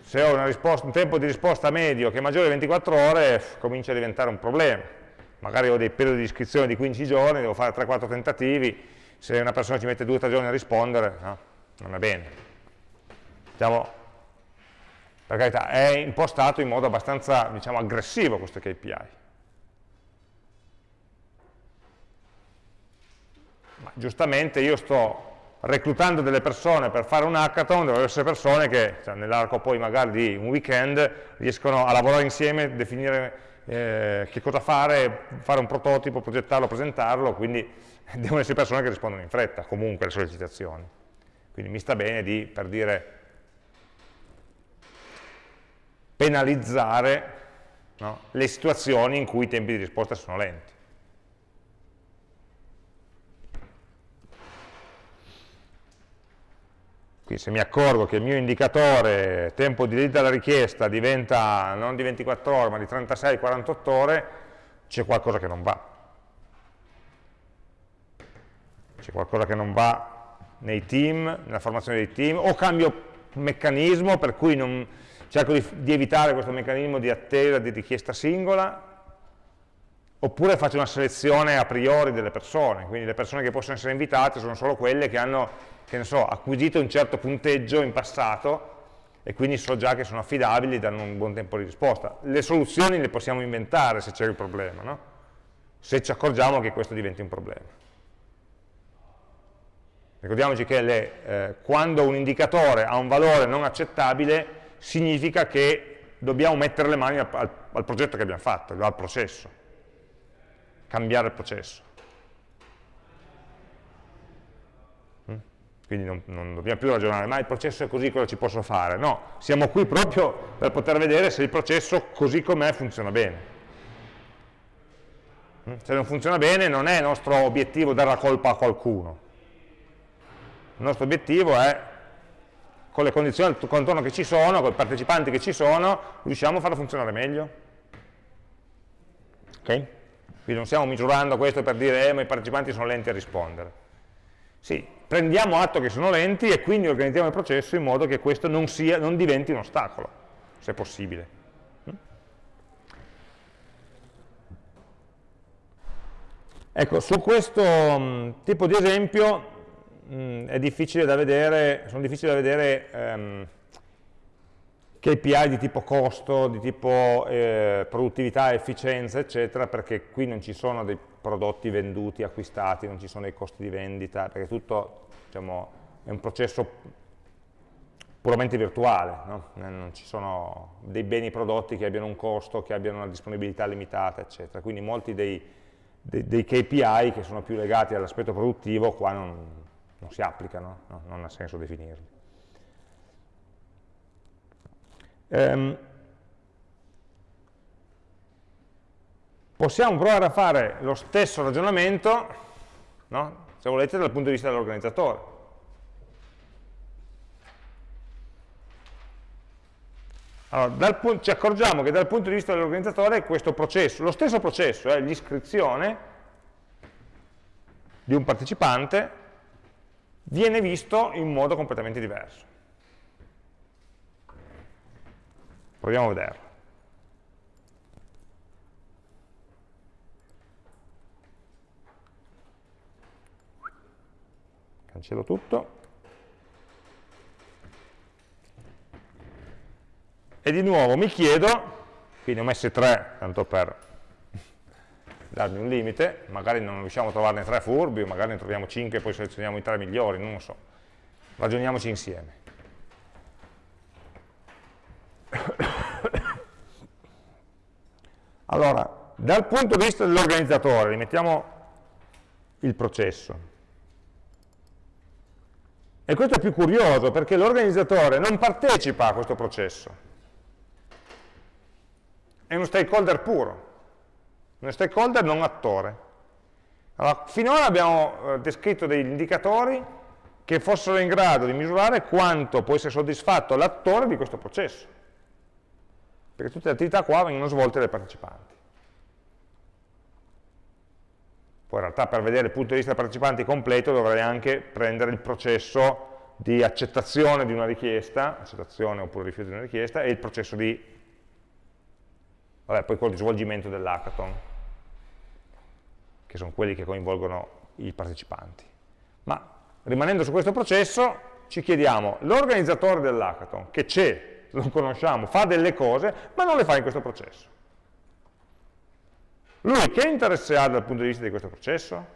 se ho un tempo di risposta medio che è maggiore di 24 ore, comincia a diventare un problema. Magari ho dei periodi di iscrizione di 15 giorni, devo fare 3-4 tentativi, se una persona ci mette 2-3 giorni a rispondere, no, non è bene. Diciamo, per carità, è impostato in modo abbastanza diciamo, aggressivo questo KPI. Ma giustamente io sto reclutando delle persone per fare un hackathon, devono essere persone che cioè, nell'arco poi magari di un weekend riescono a lavorare insieme, definire eh, che cosa fare, fare un prototipo, progettarlo, presentarlo, quindi <laughs> devono essere persone che rispondono in fretta comunque alle sollecitazioni. Quindi mi sta bene di, per dire, penalizzare no, le situazioni in cui i tempi di risposta sono lenti. Quindi se mi accorgo che il mio indicatore tempo di lead alla richiesta diventa non di 24 ore ma di 36-48 ore, c'è qualcosa che non va. C'è qualcosa che non va nei team, nella formazione dei team, o cambio meccanismo per cui non, cerco di, di evitare questo meccanismo di attesa di richiesta singola, oppure faccio una selezione a priori delle persone, quindi le persone che possono essere invitate sono solo quelle che hanno che ne so, acquisito un certo punteggio in passato e quindi so già che sono affidabili, danno un buon tempo di risposta. Le soluzioni le possiamo inventare se c'è il problema, no? se ci accorgiamo che questo diventi un problema. Ricordiamoci che le, eh, quando un indicatore ha un valore non accettabile significa che dobbiamo mettere le mani al, al, progetto che abbiamo fatto, al processo, cambiare il processo. quindi non, non, dobbiamo più ragionare, ma il processo è così, cosa ci posso fare? No, siamo qui proprio per poter vedere se il processo così com'è funziona bene. Mm? Se non funziona bene non è nostro obiettivo dare la colpa a qualcuno. Il nostro obiettivo è, con le condizioni al contorno che ci sono, con i partecipanti che ci sono, riusciamo a farlo funzionare meglio. Ok? Quindi non stiamo misurando questo per dire, eh, ma i partecipanti sono lenti a rispondere. Sì, prendiamo atto che sono lenti e quindi organizziamo il processo in modo che questo non, sia, non diventi un ostacolo, se possibile. Ecco, su questo mh, tipo di esempio mh, è difficile vedere, sono difficili da vedere ehm, KPI di tipo costo, di tipo eh, produttività, efficienza, eccetera, perché qui non ci sono dei prodotti venduti, acquistati, non ci sono dei costi di vendita, perché tutto diciamo, è un processo puramente virtuale, no? non ci sono dei beni prodotti che abbiano un costo, che abbiano una disponibilità limitata, eccetera. Quindi molti dei, dei, dei KPI che sono più legati all'aspetto produttivo qua non, non si applicano, no? non ha senso definirli. Ehm, possiamo provare a fare lo stesso ragionamento, no? se volete, dal punto di vista dell'organizzatore. Allora, ci accorgiamo che dal punto di vista dell'organizzatore questo processo, lo stesso processo, è eh, l'iscrizione di un partecipante, viene visto in modo completamente diverso. Proviamo a vederlo. Cancello tutto. E di nuovo mi chiedo, quindi ho messo tre, tanto per darmi un limite, magari non riusciamo a trovarne tre furbi, magari ne troviamo cinque e poi selezioniamo i tre migliori, non lo so. Ragioniamoci insieme. <coughs> Allora, dal punto di vista dell'organizzatore, rimettiamo il processo. E questo è più curioso perché l'organizzatore non partecipa a questo processo è uno stakeholder puro, uno stakeholder non attore. Allora, finora abbiamo eh, descritto degli indicatori che fossero in grado di misurare quanto può essere soddisfatto l'attore di questo processo. Perché tutte le attività qua vengono svolte dai partecipanti. Poi in realtà per vedere il punto di vista dei partecipanti completo dovrei anche prendere il processo di accettazione di una richiesta, accettazione oppure rifiuto di una richiesta, e il processo di Vabbè, poi quello di svolgimento dell'hackathon, che sono quelli che coinvolgono i partecipanti. Ma rimanendo su questo processo, ci chiediamo, l'organizzatore dell'hackathon, che c'è, lo conosciamo, fa delle cose, ma non le fa in questo processo. Lui che interesse ha dal punto di vista di questo processo?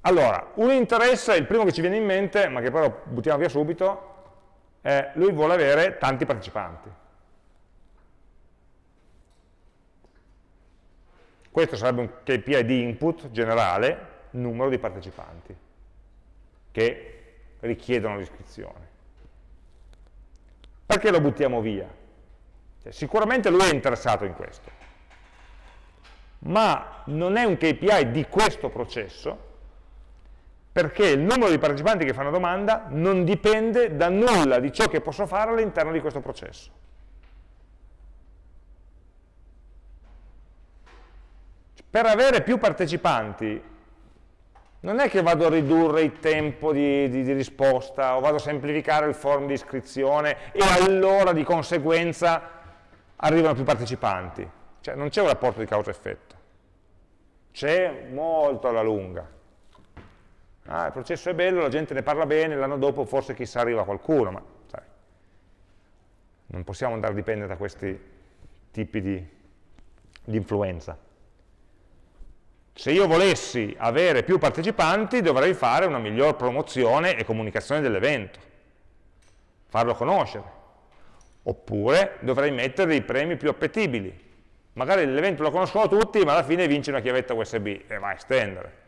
Allora, un interesse, il primo che ci viene in mente, ma che lo buttiamo via subito, è lui vuole avere tanti partecipanti. Questo sarebbe un KPI di input generale, numero di partecipanti, che richiedono l'iscrizione. Perché lo buttiamo via? Cioè, sicuramente lui è interessato in questo, ma non è un KPI di questo processo, perché il numero di partecipanti che fanno domanda non dipende da nulla di ciò che posso fare all'interno di questo processo. Per avere più partecipanti non è che vado a ridurre il tempo di, di, di, risposta o vado a semplificare il form di iscrizione e allora di conseguenza arrivano più partecipanti. Cioè non c'è un rapporto di causa-effetto. C'è molto alla lunga ah, il processo è bello, la gente ne parla bene, l'anno dopo forse chissà arriva qualcuno, ma sai, non possiamo andare a dipendere da questi tipi di, di influenza. Se io volessi avere più partecipanti dovrei fare una miglior promozione e comunicazione dell'evento, farlo conoscere, oppure dovrei mettere dei premi più appetibili. Magari l'evento lo conoscono tutti, ma alla fine vince una chiavetta USB e va a estendere.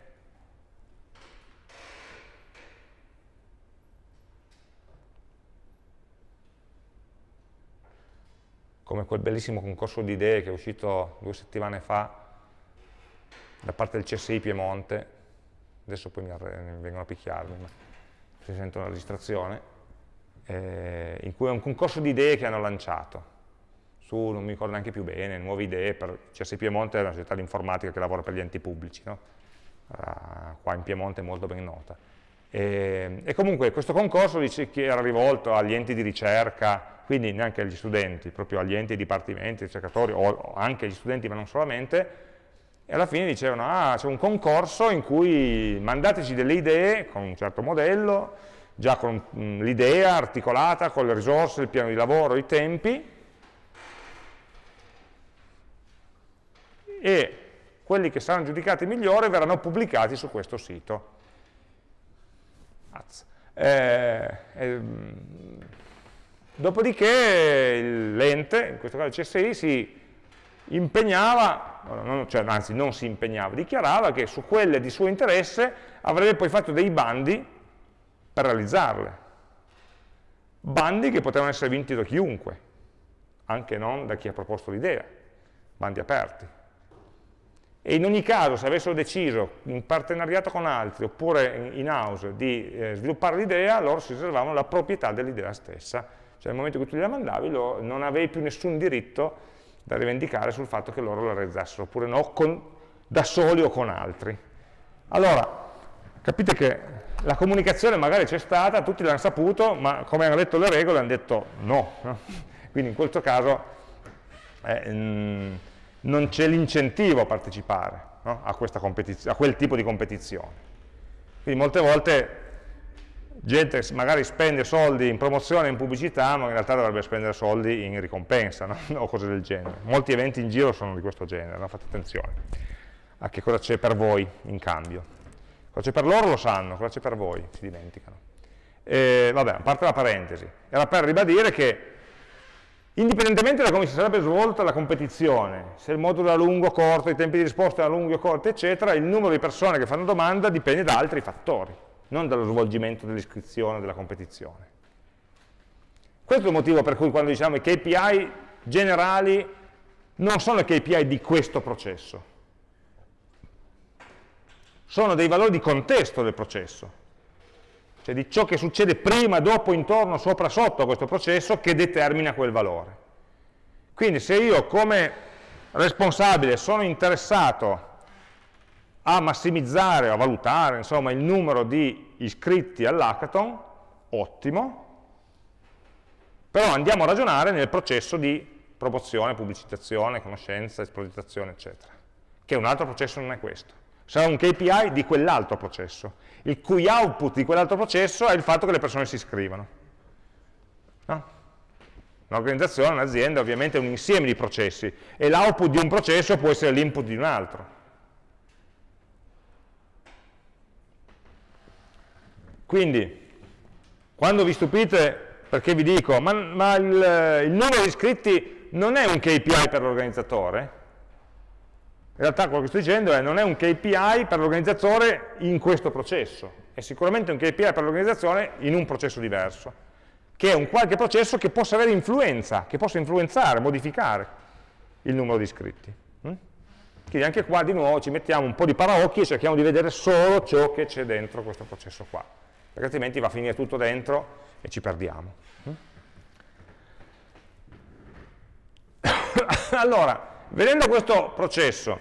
Come quel bellissimo concorso di idee che è uscito due settimane fa da parte del CSI Piemonte, adesso poi mi, vengono a picchiarmi, ma si sente una registrazione, eh, in cui è un concorso di idee che hanno lanciato, su, non mi ricordo neanche più bene, nuove idee, per CSI Piemonte è una società di informatica che lavora per gli enti pubblici, no? uh, qua in Piemonte è molto ben nota. E, e comunque questo concorso dice che era rivolto agli enti di ricerca, quindi neanche agli studenti, proprio agli enti, dipartimenti, ricercatori, o anche agli studenti ma non solamente, e alla fine dicevano, ah, c'è un concorso in cui mandateci delle idee con un certo modello, già con mm, l'idea articolata, con le risorse, il piano di lavoro, i tempi, e quelli che saranno giudicati migliori verranno pubblicati su questo sito. Eh, eh, Dopodiché l'ente, in questo caso il CSI, si impegnava, cioè, anzi non si impegnava, dichiarava che su quelle di suo interesse avrebbe poi fatto dei bandi per realizzarle. Bandi che potevano essere vinti da chiunque, anche non da chi ha proposto l'idea, bandi aperti. e in ogni caso se avessero deciso in partenariato con altri oppure in house di eh, sviluppare l'idea, loro si riservavano la proprietà dell'idea stessa, cioè nel momento in cui tu gliela mandavi lo, non avevi più nessun diritto da rivendicare sul fatto che loro la realizzassero, oppure no, con, da soli o con altri. Allora, capite che la comunicazione magari c'è stata, tutti l'hanno saputo, ma come hanno detto le regole hanno detto no. <laughs> Quindi in questo caso eh, non c'è l'incentivo a partecipare no? a, a, quel tipo di competizione. Quindi molte volte gente magari spende soldi in promozione, in pubblicità, ma in realtà dovrebbe spendere soldi in ricompensa no? <laughs> o cose del genere. Molti eventi in giro sono di questo genere, no? fate attenzione a che cosa c'è per voi in cambio. Cosa c'è per loro lo sanno, cosa c'è per voi si dimenticano. E, vabbè, a parte la parentesi, era per ribadire che Indipendentemente da come si sarebbe svolta la competizione, se il modulo era lungo o corto, i tempi di risposta erano lunghi o corti, eccetera, il numero di persone che fanno domanda dipende da altri fattori, non dallo svolgimento dell'iscrizione della competizione. Questo è il motivo per cui quando diciamo i KPI generali non sono i KPI di questo processo, sono dei valori di contesto del processo cioè di ciò che succede prima, dopo, intorno, sopra, sotto a questo processo che determina quel valore. Quindi se io come responsabile sono interessato a massimizzare, a valutare insomma, il numero di iscritti all'hackathon, ottimo, però andiamo a ragionare nel processo di promozione, pubblicizzazione, conoscenza, espositazione, eccetera, che un altro processo non è questo. Sarà un KPI di quell'altro processo il cui output di quell'altro processo è il fatto che le persone si iscrivano. No? Un'organizzazione, un'azienda ovviamente è un insieme di processi e l'output di un processo può essere l'input di un altro. Quindi, quando vi stupite perché vi dico, ma, ma il, il numero di iscritti non è un KPI per l'organizzatore, in realtà quello che sto dicendo è non è un KPI per l'organizzatore in questo processo, è sicuramente un KPI per l'organizzazione in un processo diverso, che è un qualche processo che possa avere influenza, che possa influenzare, modificare il numero di iscritti. Mm? Quindi anche qua di nuovo ci mettiamo un po' di paraocchi e cerchiamo di vedere solo ciò che c'è dentro questo processo qua, perché altrimenti va a finire tutto dentro e ci perdiamo. Mm? <coughs> allora, Vedendo questo processo,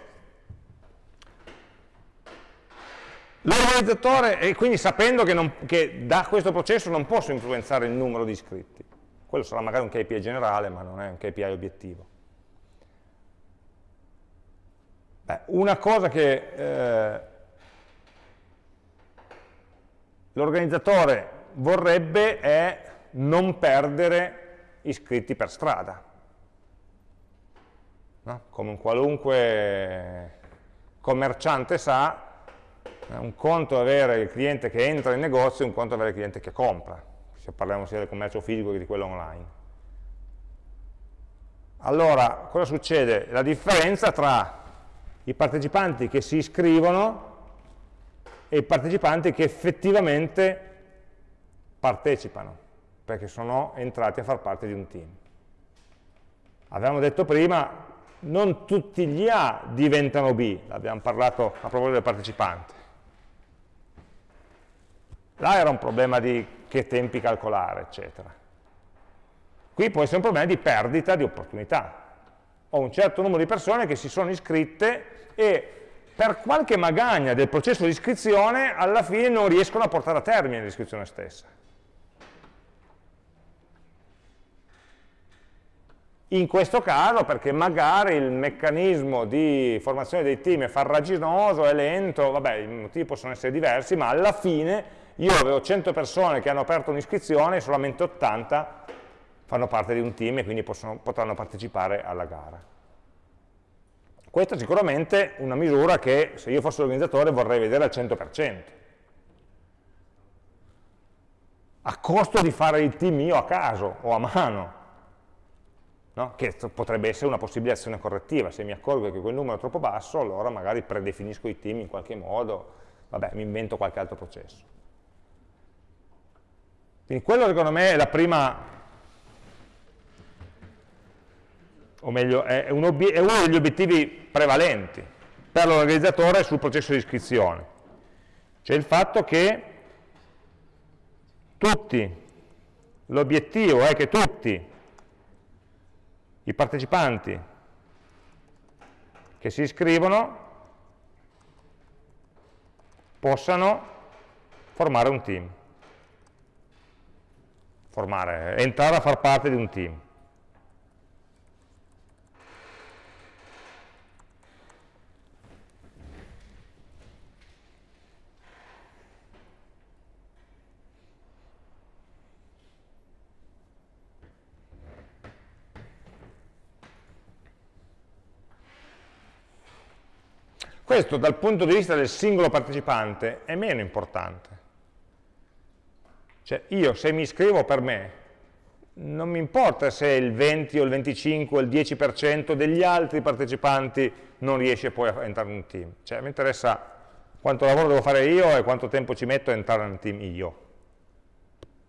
l'organizzatore, e quindi sapendo che, non, che, da questo processo non posso influenzare il numero di iscritti, quello sarà magari un KPI generale, ma non è un KPI obiettivo. Beh, una cosa che eh, l'organizzatore vorrebbe è non perdere iscritti per strada no? come un qualunque commerciante sa, un conto è avere il cliente che entra in negozio e un conto è avere il cliente che compra, se parliamo sia del commercio fisico che di quello online. Allora, cosa succede? La differenza tra i partecipanti che si iscrivono e i partecipanti che effettivamente partecipano, perché sono entrati a far parte di un team. Avevamo detto prima, non tutti gli A diventano B, l'abbiamo parlato a proposito del partecipante. Là era un problema di che tempi calcolare, eccetera. Qui può essere un problema di perdita di opportunità. Ho un certo numero di persone che si sono iscritte e per qualche magagna del processo di iscrizione alla fine non riescono a portare a termine l'iscrizione stessa. In questo caso perché magari il meccanismo di formazione dei team è farraginoso, è lento, vabbè, i motivi possono essere diversi, ma alla fine io avevo 100 persone che hanno aperto un'iscrizione e solamente 80 fanno parte di un team e quindi possono, potranno partecipare alla gara. Questa è sicuramente una misura che se io fossi l'organizzatore vorrei vedere al 100%, a costo di fare il team io a caso o a mano, no? che potrebbe essere una possibile azione correttiva, se mi accorgo che quel numero è troppo basso, allora magari predefinisco i team in qualche modo, vabbè, mi invento qualche altro processo. Quindi quello secondo me è la prima, o meglio, è, un è uno degli obiettivi prevalenti, per l'organizzatore sul processo di iscrizione. Cioè il fatto che tutti, l'obiettivo è che tutti i partecipanti che si iscrivono possano formare un team, formare, entrare a far parte di un team. Questo dal punto di vista del singolo partecipante è meno importante. Cioè io se mi iscrivo per me, non mi importa se il 20 o il 25 o il 10% degli altri partecipanti non riesce poi a entrare in un team. Cioè mi interessa quanto lavoro devo fare io e quanto tempo ci metto a entrare in un team io.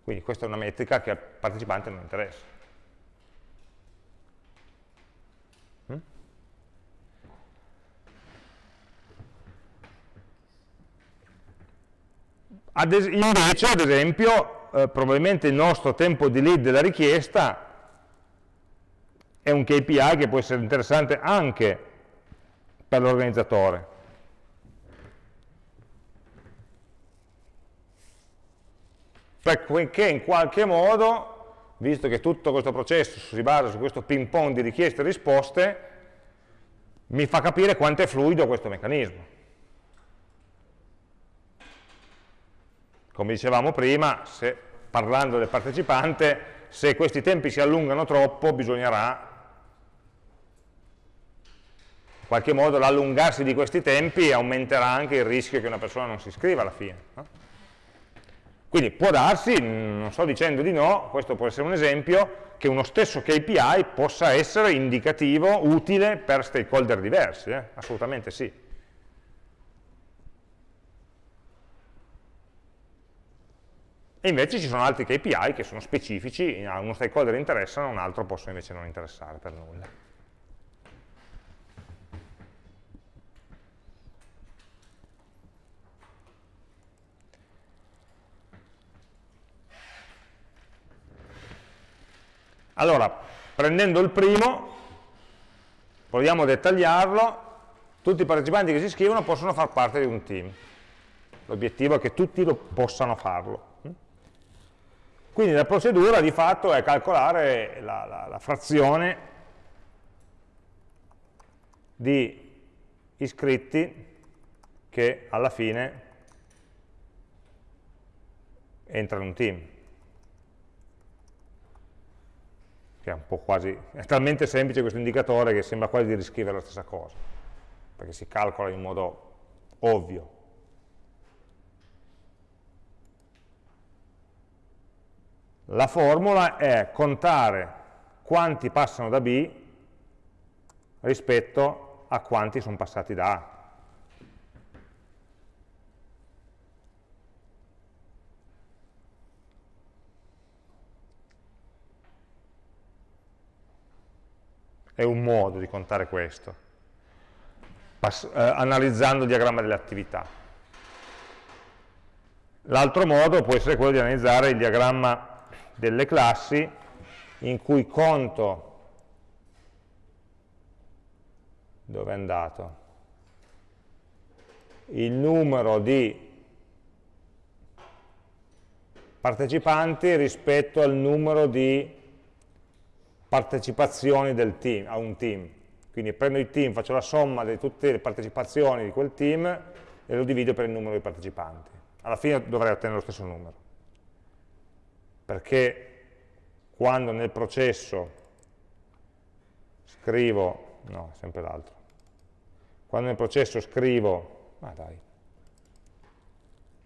Quindi questa è una metrica che al partecipante non interessa. Ad invece, ad esempio, eh, probabilmente il nostro tempo di lead della richiesta è un KPI che può essere interessante anche per l'organizzatore. Perché in qualche modo, visto che tutto questo processo si basa su questo ping pong di richieste e risposte, mi fa capire quanto è fluido questo meccanismo. Come dicevamo prima, se, parlando del partecipante, se questi tempi si allungano troppo bisognerà in qualche modo l'allungarsi di questi tempi aumenterà anche il rischio che una persona non si iscriva alla fine. No? Quindi può darsi, non sto dicendo di no, questo può essere un esempio, che uno stesso KPI possa essere indicativo, utile per stakeholder diversi, eh? assolutamente sì. E invece ci sono altri KPI che sono specifici, a uno stakeholder interessano, a un altro possono invece non interessare per nulla. Allora, prendendo il primo, proviamo a dettagliarlo, tutti i partecipanti che si iscrivono possono far parte di un team. L'obiettivo è che tutti lo possano farlo. Quindi la procedura di fatto è calcolare la, la, la frazione di iscritti che alla fine entrano in un team. Che è un po' quasi, è talmente semplice questo indicatore che sembra quasi di riscrivere la stessa cosa, perché si calcola in modo ovvio. La formula è contare quanti passano da B rispetto a quanti sono passati da A. È un modo di contare questo, eh, analizzando il diagramma delle attività. L'altro modo può essere quello di analizzare il diagramma delle classi in cui conto dove è andato il numero di partecipanti rispetto al numero di partecipazioni team, a un team. Quindi prendo il team, faccio la somma di tutte le partecipazioni di quel team e lo divido per il numero di partecipanti. Alla fine dovrei ottenere lo stesso numero perché quando nel processo scrivo, no, sempre l'altro, quando nel processo scrivo, ah dai,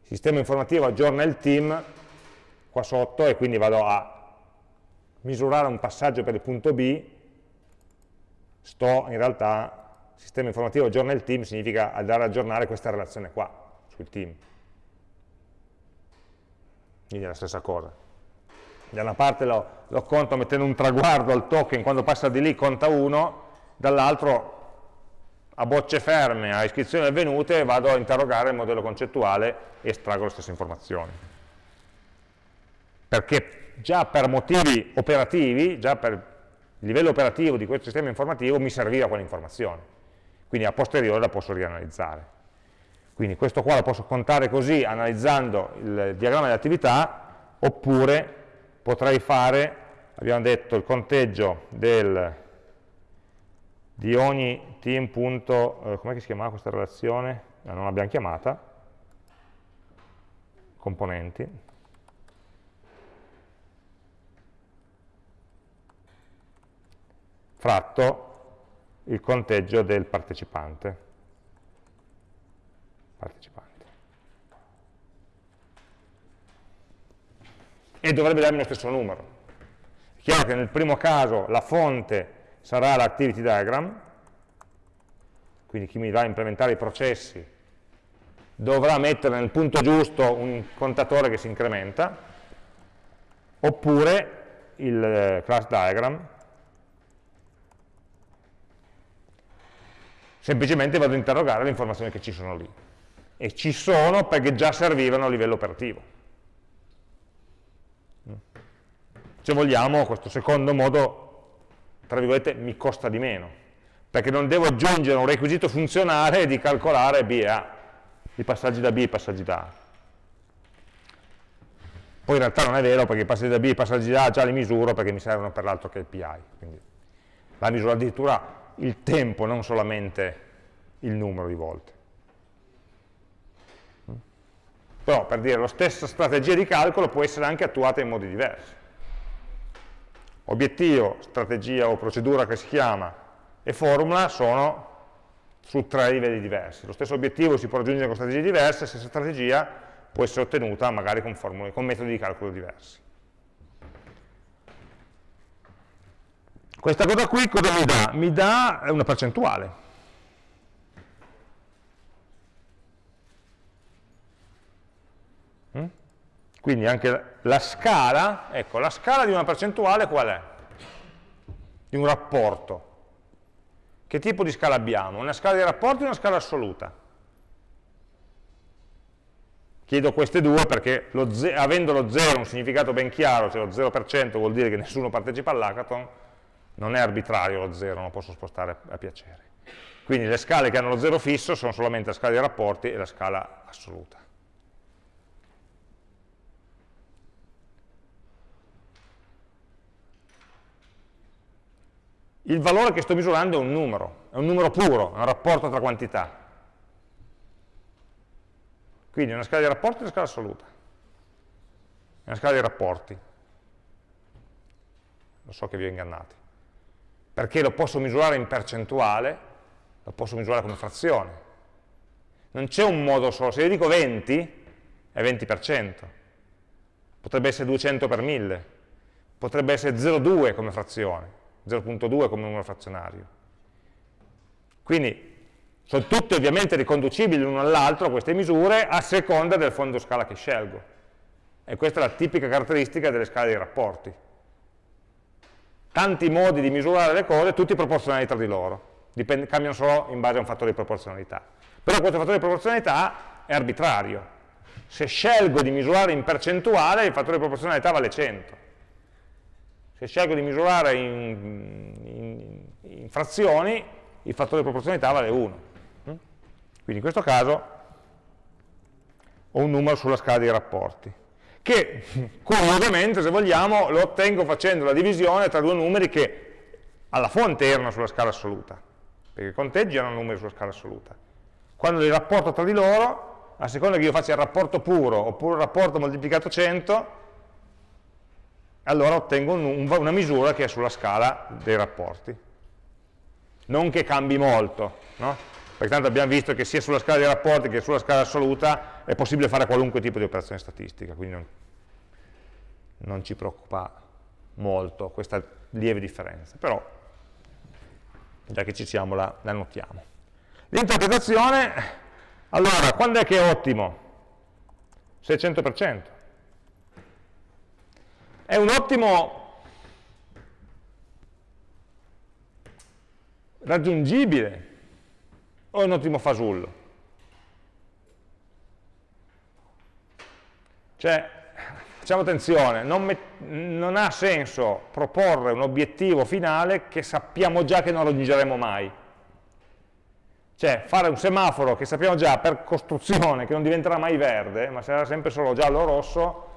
sistema informativo aggiorna il team qua sotto e quindi vado a misurare un passaggio per il punto B, sto in realtà, sistema informativo aggiorna il team significa andare ad aggiornare questa relazione qua, sul team. Quindi è la stessa cosa da una parte lo, lo conto mettendo un traguardo al token, quando passa di lì conta 1, dall'altro a bocce ferme, a iscrizioni avvenute, vado a interrogare il modello concettuale e estraggo le stesse informazioni. Perché già per motivi operativi, già per il livello operativo di questo sistema informativo mi serviva quell'informazione. Quindi a posteriori la posso rianalizzare. Quindi questo qua lo posso contare così analizzando il diagramma di attività, oppure potrei fare, abbiamo detto, il conteggio del, di ogni team punto, eh, come si chiamava questa relazione? Eh, non l'abbiamo chiamata, componenti, fratto il conteggio del partecipante partecipante. E dovrebbe darmi lo stesso numero. È chiaro che nel primo caso la fonte sarà l'activity diagram, quindi chi mi va a implementare i processi dovrà mettere nel punto giusto un contatore che si incrementa, oppure il eh, class diagram, semplicemente vado ad interrogare le informazioni che ci sono lì e ci sono perché già servivano a livello operativo. Se vogliamo, questo secondo modo, tra virgolette, mi costa di meno, perché non devo aggiungere un requisito funzionale di calcolare B e A, i passaggi da B e i passaggi da A. Poi in realtà non è vero, perché i passaggi da B e i passaggi da A già li misuro perché mi servono per l'altro KPI. Quindi la misuro addirittura il tempo, non solamente il numero di volte. Però, per dire, la stessa strategia di calcolo può essere anche attuata in modi diversi. Obiettivo, strategia o procedura che si chiama e formula sono su tre livelli diversi. Lo stesso obiettivo si può raggiungere con strategie diverse, la stessa strategia può essere ottenuta magari con, formule, con metodi di calcolo diversi. Questa cosa qui cosa mi dà? Mi dà una percentuale. Quindi anche la scala, ecco, la scala di una percentuale qual è? Di un rapporto. Che tipo di scala abbiamo? Una scala di rapporti o una scala assoluta? Chiedo queste due perché lo avendo lo 0 un significato ben chiaro, cioè lo 0% vuol dire che nessuno partecipa all'hackathon, non è arbitrario lo 0, non lo posso spostare a piacere. Quindi le scale che hanno lo 0 fisso sono solamente la scala di rapporti e la scala assoluta. Il valore che sto misurando è un numero, è un numero puro, è un rapporto tra quantità. Quindi è una scala di rapporti e una scala assoluta. È una scala di rapporti. Lo so che vi ho ingannati. Perché lo posso misurare in percentuale, lo posso misurare come frazione. Non c'è un modo solo. Se io dico 20, è 20%. Potrebbe essere 200 per 1000. Potrebbe essere 0,2 come frazione 0.2 come numero frazionario. Quindi sono tutte ovviamente riconducibili l'uno all'altro queste misure a seconda del fondo scala che scelgo. E questa è la tipica caratteristica delle scale dei rapporti. Tanti modi di misurare le cose, tutti proporzionali tra di loro, Dipende, cambiano solo in base a un fattore di proporzionalità. Però questo fattore di proporzionalità è arbitrario. Se scelgo di misurare in percentuale, il fattore di proporzionalità vale 100 se scelgo di misurare in, in, in frazioni, il fattore di proporzionalità vale 1. Mm? Quindi in questo caso ho un numero sulla scala dei rapporti, che <laughs> curiosamente, se vogliamo, lo ottengo facendo la divisione tra due numeri che alla fonte erano sulla scala assoluta, perché i conteggi erano numeri sulla scala assoluta. Quando li rapporto tra di loro, a seconda che io faccia il rapporto puro oppure il rapporto moltiplicato 100, allora ottengo un, una misura che è sulla scala dei rapporti. Non che cambi molto, no? perché tanto abbiamo visto che sia sulla scala dei rapporti che sulla scala assoluta è possibile fare qualunque tipo di operazione statistica, quindi non, non ci preoccupa molto questa lieve differenza, però già che ci siamo la, la notiamo. L'interpretazione, allora, quando è che è ottimo? 600% è un ottimo raggiungibile o è un ottimo fasullo? Cioè, facciamo attenzione, non, non, ha senso proporre un obiettivo finale che sappiamo già che non raggiungeremo mai. Cioè, fare un semaforo che sappiamo già per costruzione che non diventerà mai verde, ma sarà sempre solo giallo o rosso,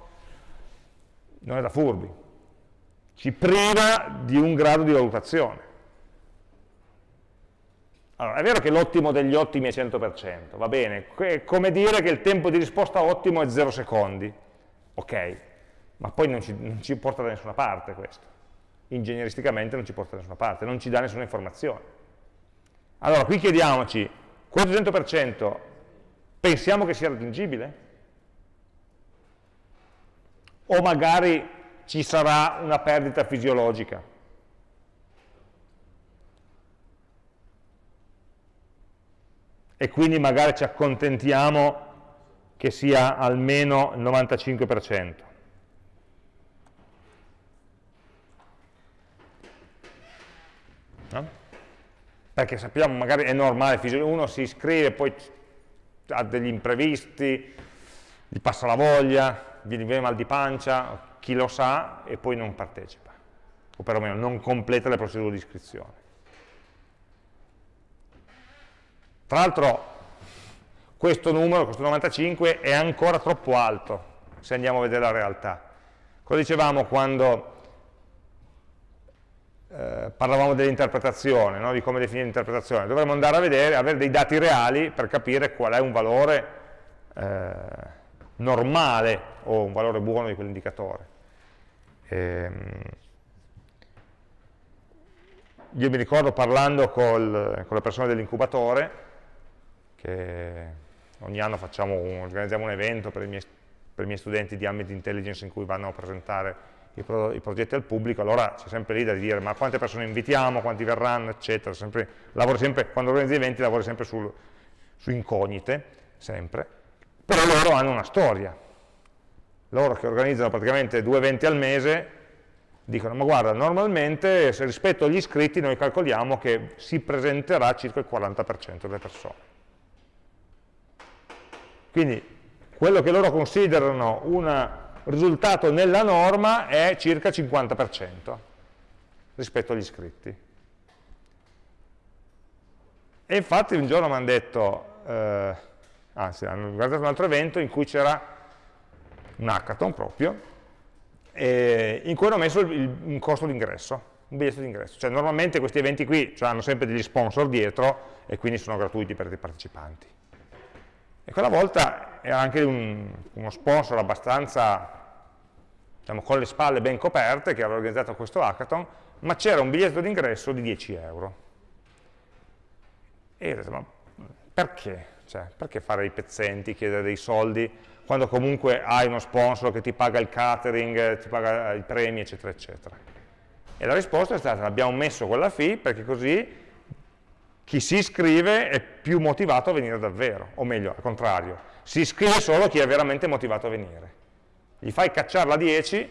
non è da furbi. Ci priva di un grado di valutazione. Allora, è vero che l'ottimo degli ottimi è 100%, va bene, è come dire che il tempo di risposta ottimo è 0 secondi, ok, ma poi non ci, non ci porta da nessuna parte questo, ingegneristicamente non ci porta da nessuna parte, non ci dà nessuna informazione. Allora, qui chiediamoci, questo 100% pensiamo che sia raggiungibile? O magari ci sarà una perdita fisiologica? e quindi magari ci accontentiamo che sia almeno il 95%. No? Perché sappiamo, magari è normale, uno si iscrive, poi ha degli imprevisti, gli passa la voglia, gli viene mal di pancia, chi lo sa, e poi non partecipa, o perlomeno non completa le procedure di iscrizione. Tra l'altro questo numero, questo 95, è ancora troppo alto se andiamo a vedere la realtà. Cosa dicevamo quando eh, parlavamo dell'interpretazione, no? di come definire l'interpretazione? Dovremmo andare a vedere, avere dei dati reali per capire qual è un valore eh, normale o un valore buono di quell'indicatore. Ehm, io mi ricordo parlando col, con le persone dell'incubatore, che ogni anno un, organizziamo un evento per i, miei, per i, miei, studenti di ambit intelligence in cui vanno a presentare i, pro, i progetti al pubblico, allora c'è sempre lì da dire ma quante persone invitiamo, quanti verranno, eccetera, sempre, sempre, quando organizzi eventi lavori sempre sul, su incognite, sempre, però loro hanno una storia, loro che organizzano praticamente due eventi al mese, dicono ma guarda normalmente rispetto agli iscritti noi calcoliamo che si presenterà circa il 40% delle persone quindi quello che loro considerano un risultato nella norma è circa 50% rispetto agli iscritti. E infatti un giorno mi hanno detto, eh, anzi hanno guardato un altro evento in cui c'era un hackathon proprio, in cui hanno messo il, un costo d'ingresso, un biglietto d'ingresso. Cioè normalmente questi eventi qui cioè, hanno sempre degli sponsor dietro e quindi sono gratuiti per i partecipanti. E quella volta era anche un, uno sponsor abbastanza, diciamo, con le spalle ben coperte, che aveva organizzato questo hackathon, ma c'era un biglietto d'ingresso di 10 euro. E io ho detto, ma perché? Cioè, perché fare i pezzenti, chiedere dei soldi, quando comunque hai uno sponsor che ti paga il catering, ti paga i premi, eccetera, eccetera. E la risposta è stata, abbiamo messo quella fee perché così chi si iscrive è più motivato a venire davvero, o meglio, al contrario, si iscrive solo chi è veramente motivato a venire. Gli fai cacciare la 10 eh,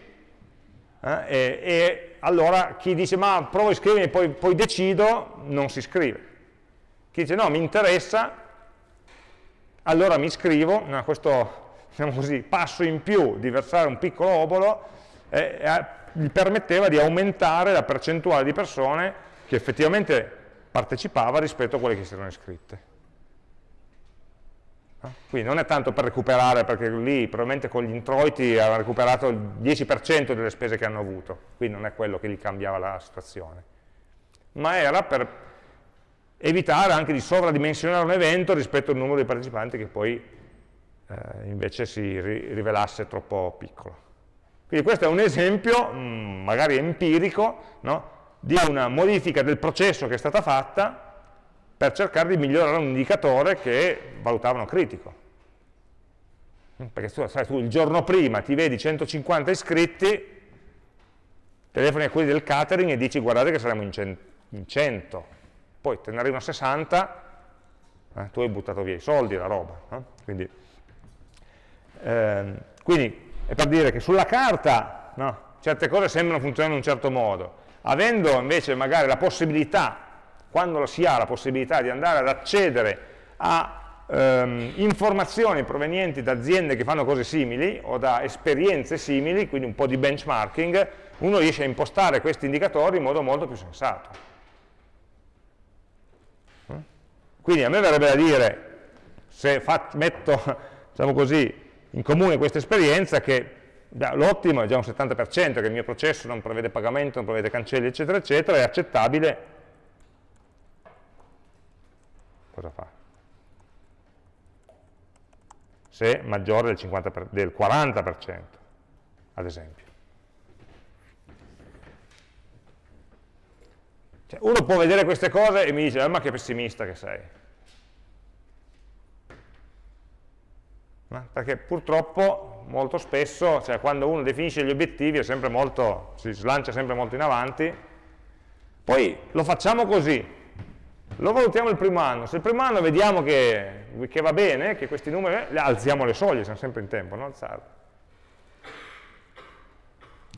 e, e, allora chi dice ma provo a iscrivermi e poi, poi decido, non si iscrive. Chi dice no, mi interessa, allora mi iscrivo, no, questo diciamo così, passo in più di versare un piccolo obolo eh, eh, gli permetteva di aumentare la percentuale di persone che effettivamente partecipava rispetto a quelle che si erano iscritte. Quindi non è tanto per recuperare, perché lì probabilmente con gli introiti ha recuperato il 10% delle spese che hanno avuto, quindi non è quello che gli cambiava la situazione, ma era per evitare anche di sovradimensionare un evento rispetto al numero di partecipanti che poi eh, invece si ri rivelasse troppo piccolo. Quindi questo è un esempio, mh, mm, magari empirico, no? di una modifica del processo che è stata fatta per cercare di migliorare un indicatore che valutavano critico. Perché tu, sai, tu il giorno prima ti vedi 150 iscritti, telefoni a quelli del catering e dici guardate che saremo in 100, poi te ne arrivano 60, eh, tu hai buttato via i soldi, la roba. No? Quindi, ehm, quindi, è per dire che sulla carta no, certe cose sembrano funzionare in un certo modo, avendo invece magari la possibilità quando si ha la possibilità di andare ad accedere a ehm, informazioni provenienti da aziende che fanno cose simili o da esperienze simili, quindi un po' di benchmarking, uno riesce a impostare questi indicatori in modo molto più sensato. Quindi a me verrebbe da dire, se metto <laughs> diciamo così, in comune questa esperienza, che l'ottimo è già un 70%, che il mio processo non prevede pagamento, non prevede cancelli, eccetera, eccetera, è accettabile. Cosa fa? Se maggiore del, 50%, del 40%, ad esempio. Cioè, uno può vedere queste cose e mi dice, ah, ma che pessimista che sei. Perché purtroppo molto spesso, cioè quando uno definisce gli obiettivi molto, si slancia sempre molto in avanti, poi lo facciamo così, lo valutiamo il primo anno, se il primo anno vediamo che, che va bene, che questi numeri, alziamo le soglie, siamo sempre in tempo, no? alzarle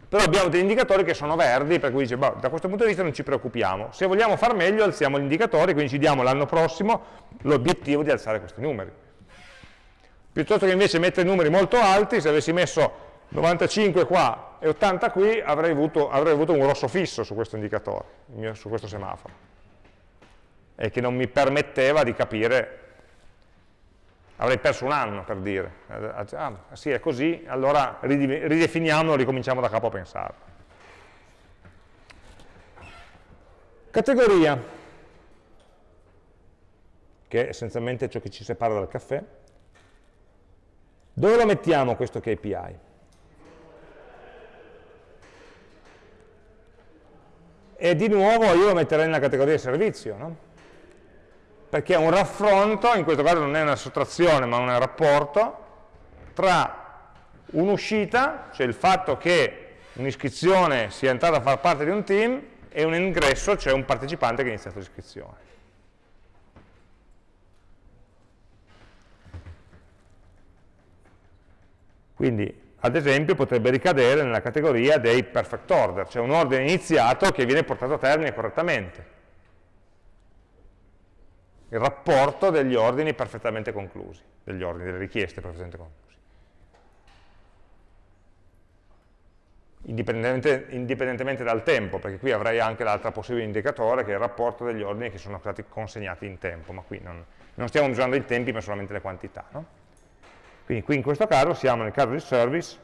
però abbiamo degli indicatori che sono verdi, per cui dice, boh, da questo punto di vista non ci preoccupiamo. Se vogliamo far meglio, alziamo gli indicatori, quindi ci diamo l'anno prossimo l'obiettivo di alzare questi numeri. Piuttosto che invece mettere numeri molto alti, se avessi messo 95 qua e 80 qui, avrei avuto, avrei avuto un rosso fisso su questo indicatore, su questo semaforo, e che non mi permetteva di capire avrei perso un anno per dire, ah sì è così, allora ridefiniamolo, ricominciamo da capo a pensarlo. Categoria, che è essenzialmente ciò che ci separa dal caffè. Dove lo mettiamo questo KPI? E di nuovo io lo metterei nella categoria servizio, no? Perché è un raffronto, in questo caso non è una sottrazione ma un rapporto, tra un'uscita, cioè il fatto che un'iscrizione sia entrata a far parte di un team, e un ingresso, cioè un partecipante che ha iniziato l'iscrizione. Quindi, ad esempio, potrebbe ricadere nella categoria dei perfect order, cioè un ordine iniziato che viene portato a termine correttamente il rapporto degli ordini perfettamente conclusi, degli ordini, delle richieste perfettamente conclusi. Indipendentemente, indipendentemente dal tempo, perché qui avrei anche l'altro possibile indicatore che è il rapporto degli ordini che sono stati consegnati in tempo, ma qui non, non stiamo misurando i tempi ma solamente le quantità. No? Quindi qui in questo caso siamo nel caso di service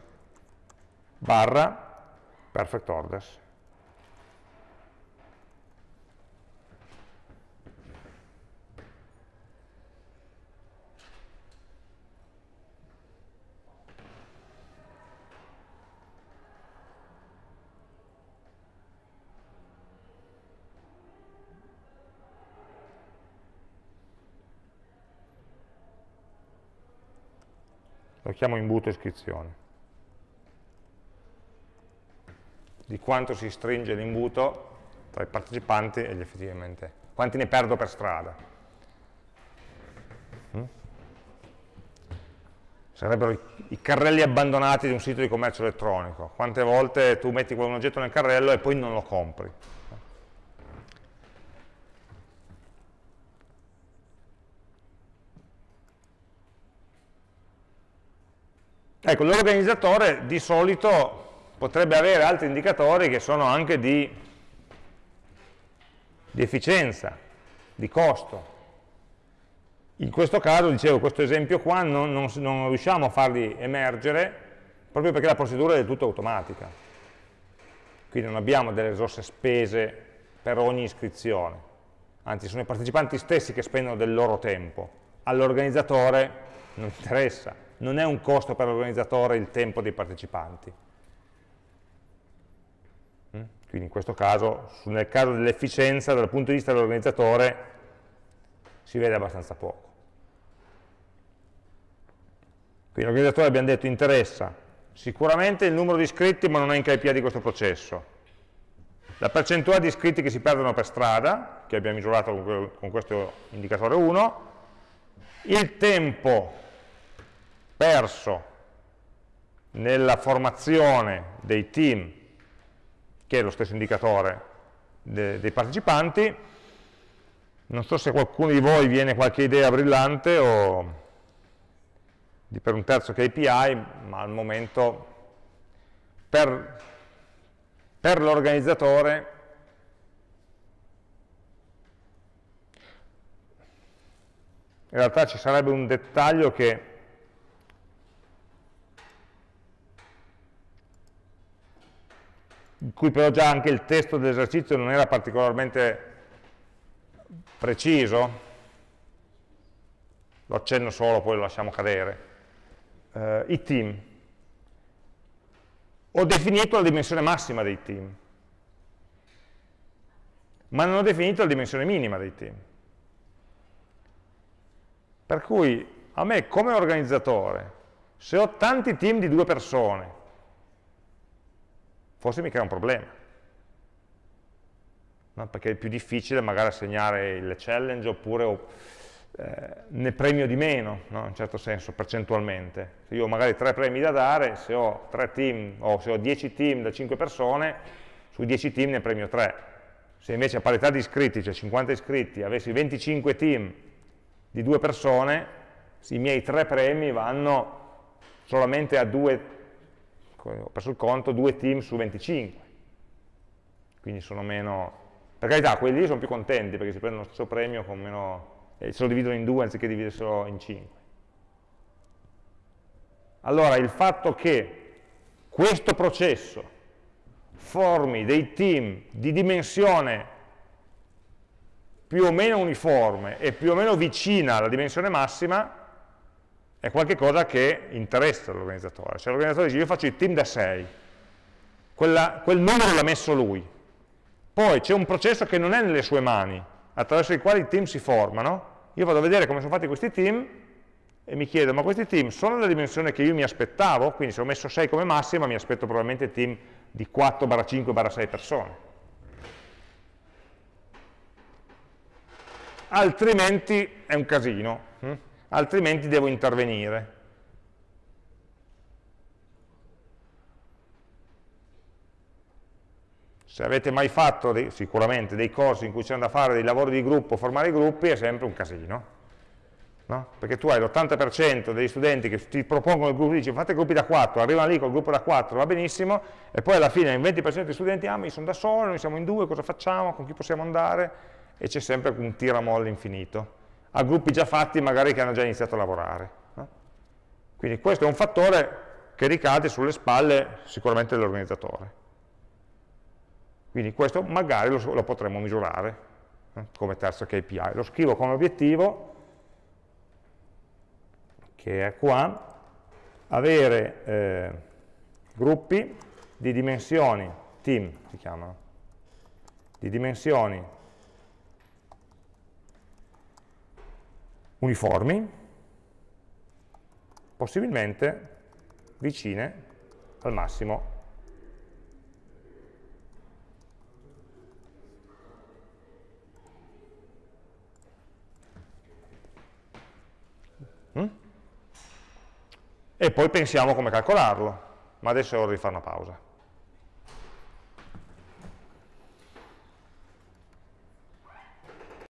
barra perfect orders. Lo chiamo imbuto iscrizione. Di quanto si stringe l'imbuto tra i partecipanti e gli effettivamente, quanti ne perdo per strada. Mm? Sarebbero i, carrelli abbandonati di un sito di commercio elettronico. Quante volte tu metti un oggetto nel carrello e poi non lo compri. Ecco, l'organizzatore di solito potrebbe avere altri indicatori che sono anche di, di efficienza, di costo. In questo caso, dicevo, questo esempio qua non, non, non riusciamo a farli emergere proprio perché la procedura è del tutto automatica. Quindi non abbiamo delle risorse spese per ogni iscrizione, anzi sono i partecipanti stessi che spendono del loro tempo, all'organizzatore non interessa, non è un costo per l'organizzatore il tempo dei partecipanti. Mm? Quindi in questo caso, nel caso dell'efficienza, dal punto di vista dell'organizzatore, si vede abbastanza poco. Quindi l'organizzatore abbiamo detto interessa sicuramente il numero di iscritti ma non è in KPI di questo processo. La percentuale di iscritti che si perdono per strada, che abbiamo misurato con questo indicatore 1, il tempo perso nella formazione dei team, che è lo stesso indicatore de, dei partecipanti, Non so se qualcuno di voi viene qualche idea brillante o di per un terzo KPI, ma al momento per, per l'organizzatore in realtà ci sarebbe un dettaglio che in cui però già anche il testo dell'esercizio non era particolarmente preciso, lo accenno solo, poi lo lasciamo cadere, uh, i team. Ho definito la dimensione massima dei team, ma non ho definito la dimensione minima dei team. Per cui a me come organizzatore, se ho tanti team di due persone, forse mi crea un problema. No? Perché è più difficile magari assegnare le challenge oppure eh, ne premio di meno, no? in un certo senso, percentualmente. Se io ho magari tre premi da dare, se ho tre team o se ho 10 team da 5 persone, sui 10 team ne premio 3. Se invece a parità di iscritti, cioè 50 iscritti, avessi 25 team di due persone, i miei tre premi vanno solamente a due, ho perso il conto, due team su 25. Quindi sono meno... Per carità, quelli lì sono più contenti perché si prendono lo stesso premio con meno e se lo dividono in due anziché dividerselo in cinque. Allora il fatto che questo processo formi dei team di dimensione più o meno uniforme e più o meno vicina alla dimensione massima è qualcosa che interessa l'organizzatore. Cioè l'organizzatore dice io faccio il team da 6, quel numero l'ha messo lui, poi c'è un processo che non è nelle sue mani, attraverso il quale i team si formano, io vado a vedere come sono fatti questi team e mi chiedo, ma questi team sono della dimensione che io mi aspettavo? Quindi se ho messo 6 come massima mi aspetto probabilmente team di 4-5-6 persone. Altrimenti è un casino, hm? Altrimenti devo intervenire. Se avete mai fatto dei, sicuramente dei corsi in cui c'è da fare dei lavori di gruppo, formare i gruppi, è sempre un casino. No? Perché tu hai l'80% degli studenti che ti propongono il gruppo, dici fate gruppi da 4, arrivano lì col gruppo da 4, va benissimo, e poi alla fine il 20% degli studenti, ah, ma io sono da solo, noi siamo in due, cosa facciamo, con chi possiamo andare? E c'è sempre un tiramolle infinito. A gruppi già fatti, magari che hanno già iniziato a lavorare. No? Quindi questo è un fattore che ricade sulle spalle sicuramente dell'organizzatore. Quindi questo magari lo, lo potremmo misurare eh, come terzo KPI. Lo scrivo come obiettivo, che è qua, avere eh, gruppi di dimensioni, team si chiamano, di dimensioni uniformi, possibilmente vicine al massimo Mm? E poi pensiamo come calcolarlo, ma adesso è ora di fare una pausa.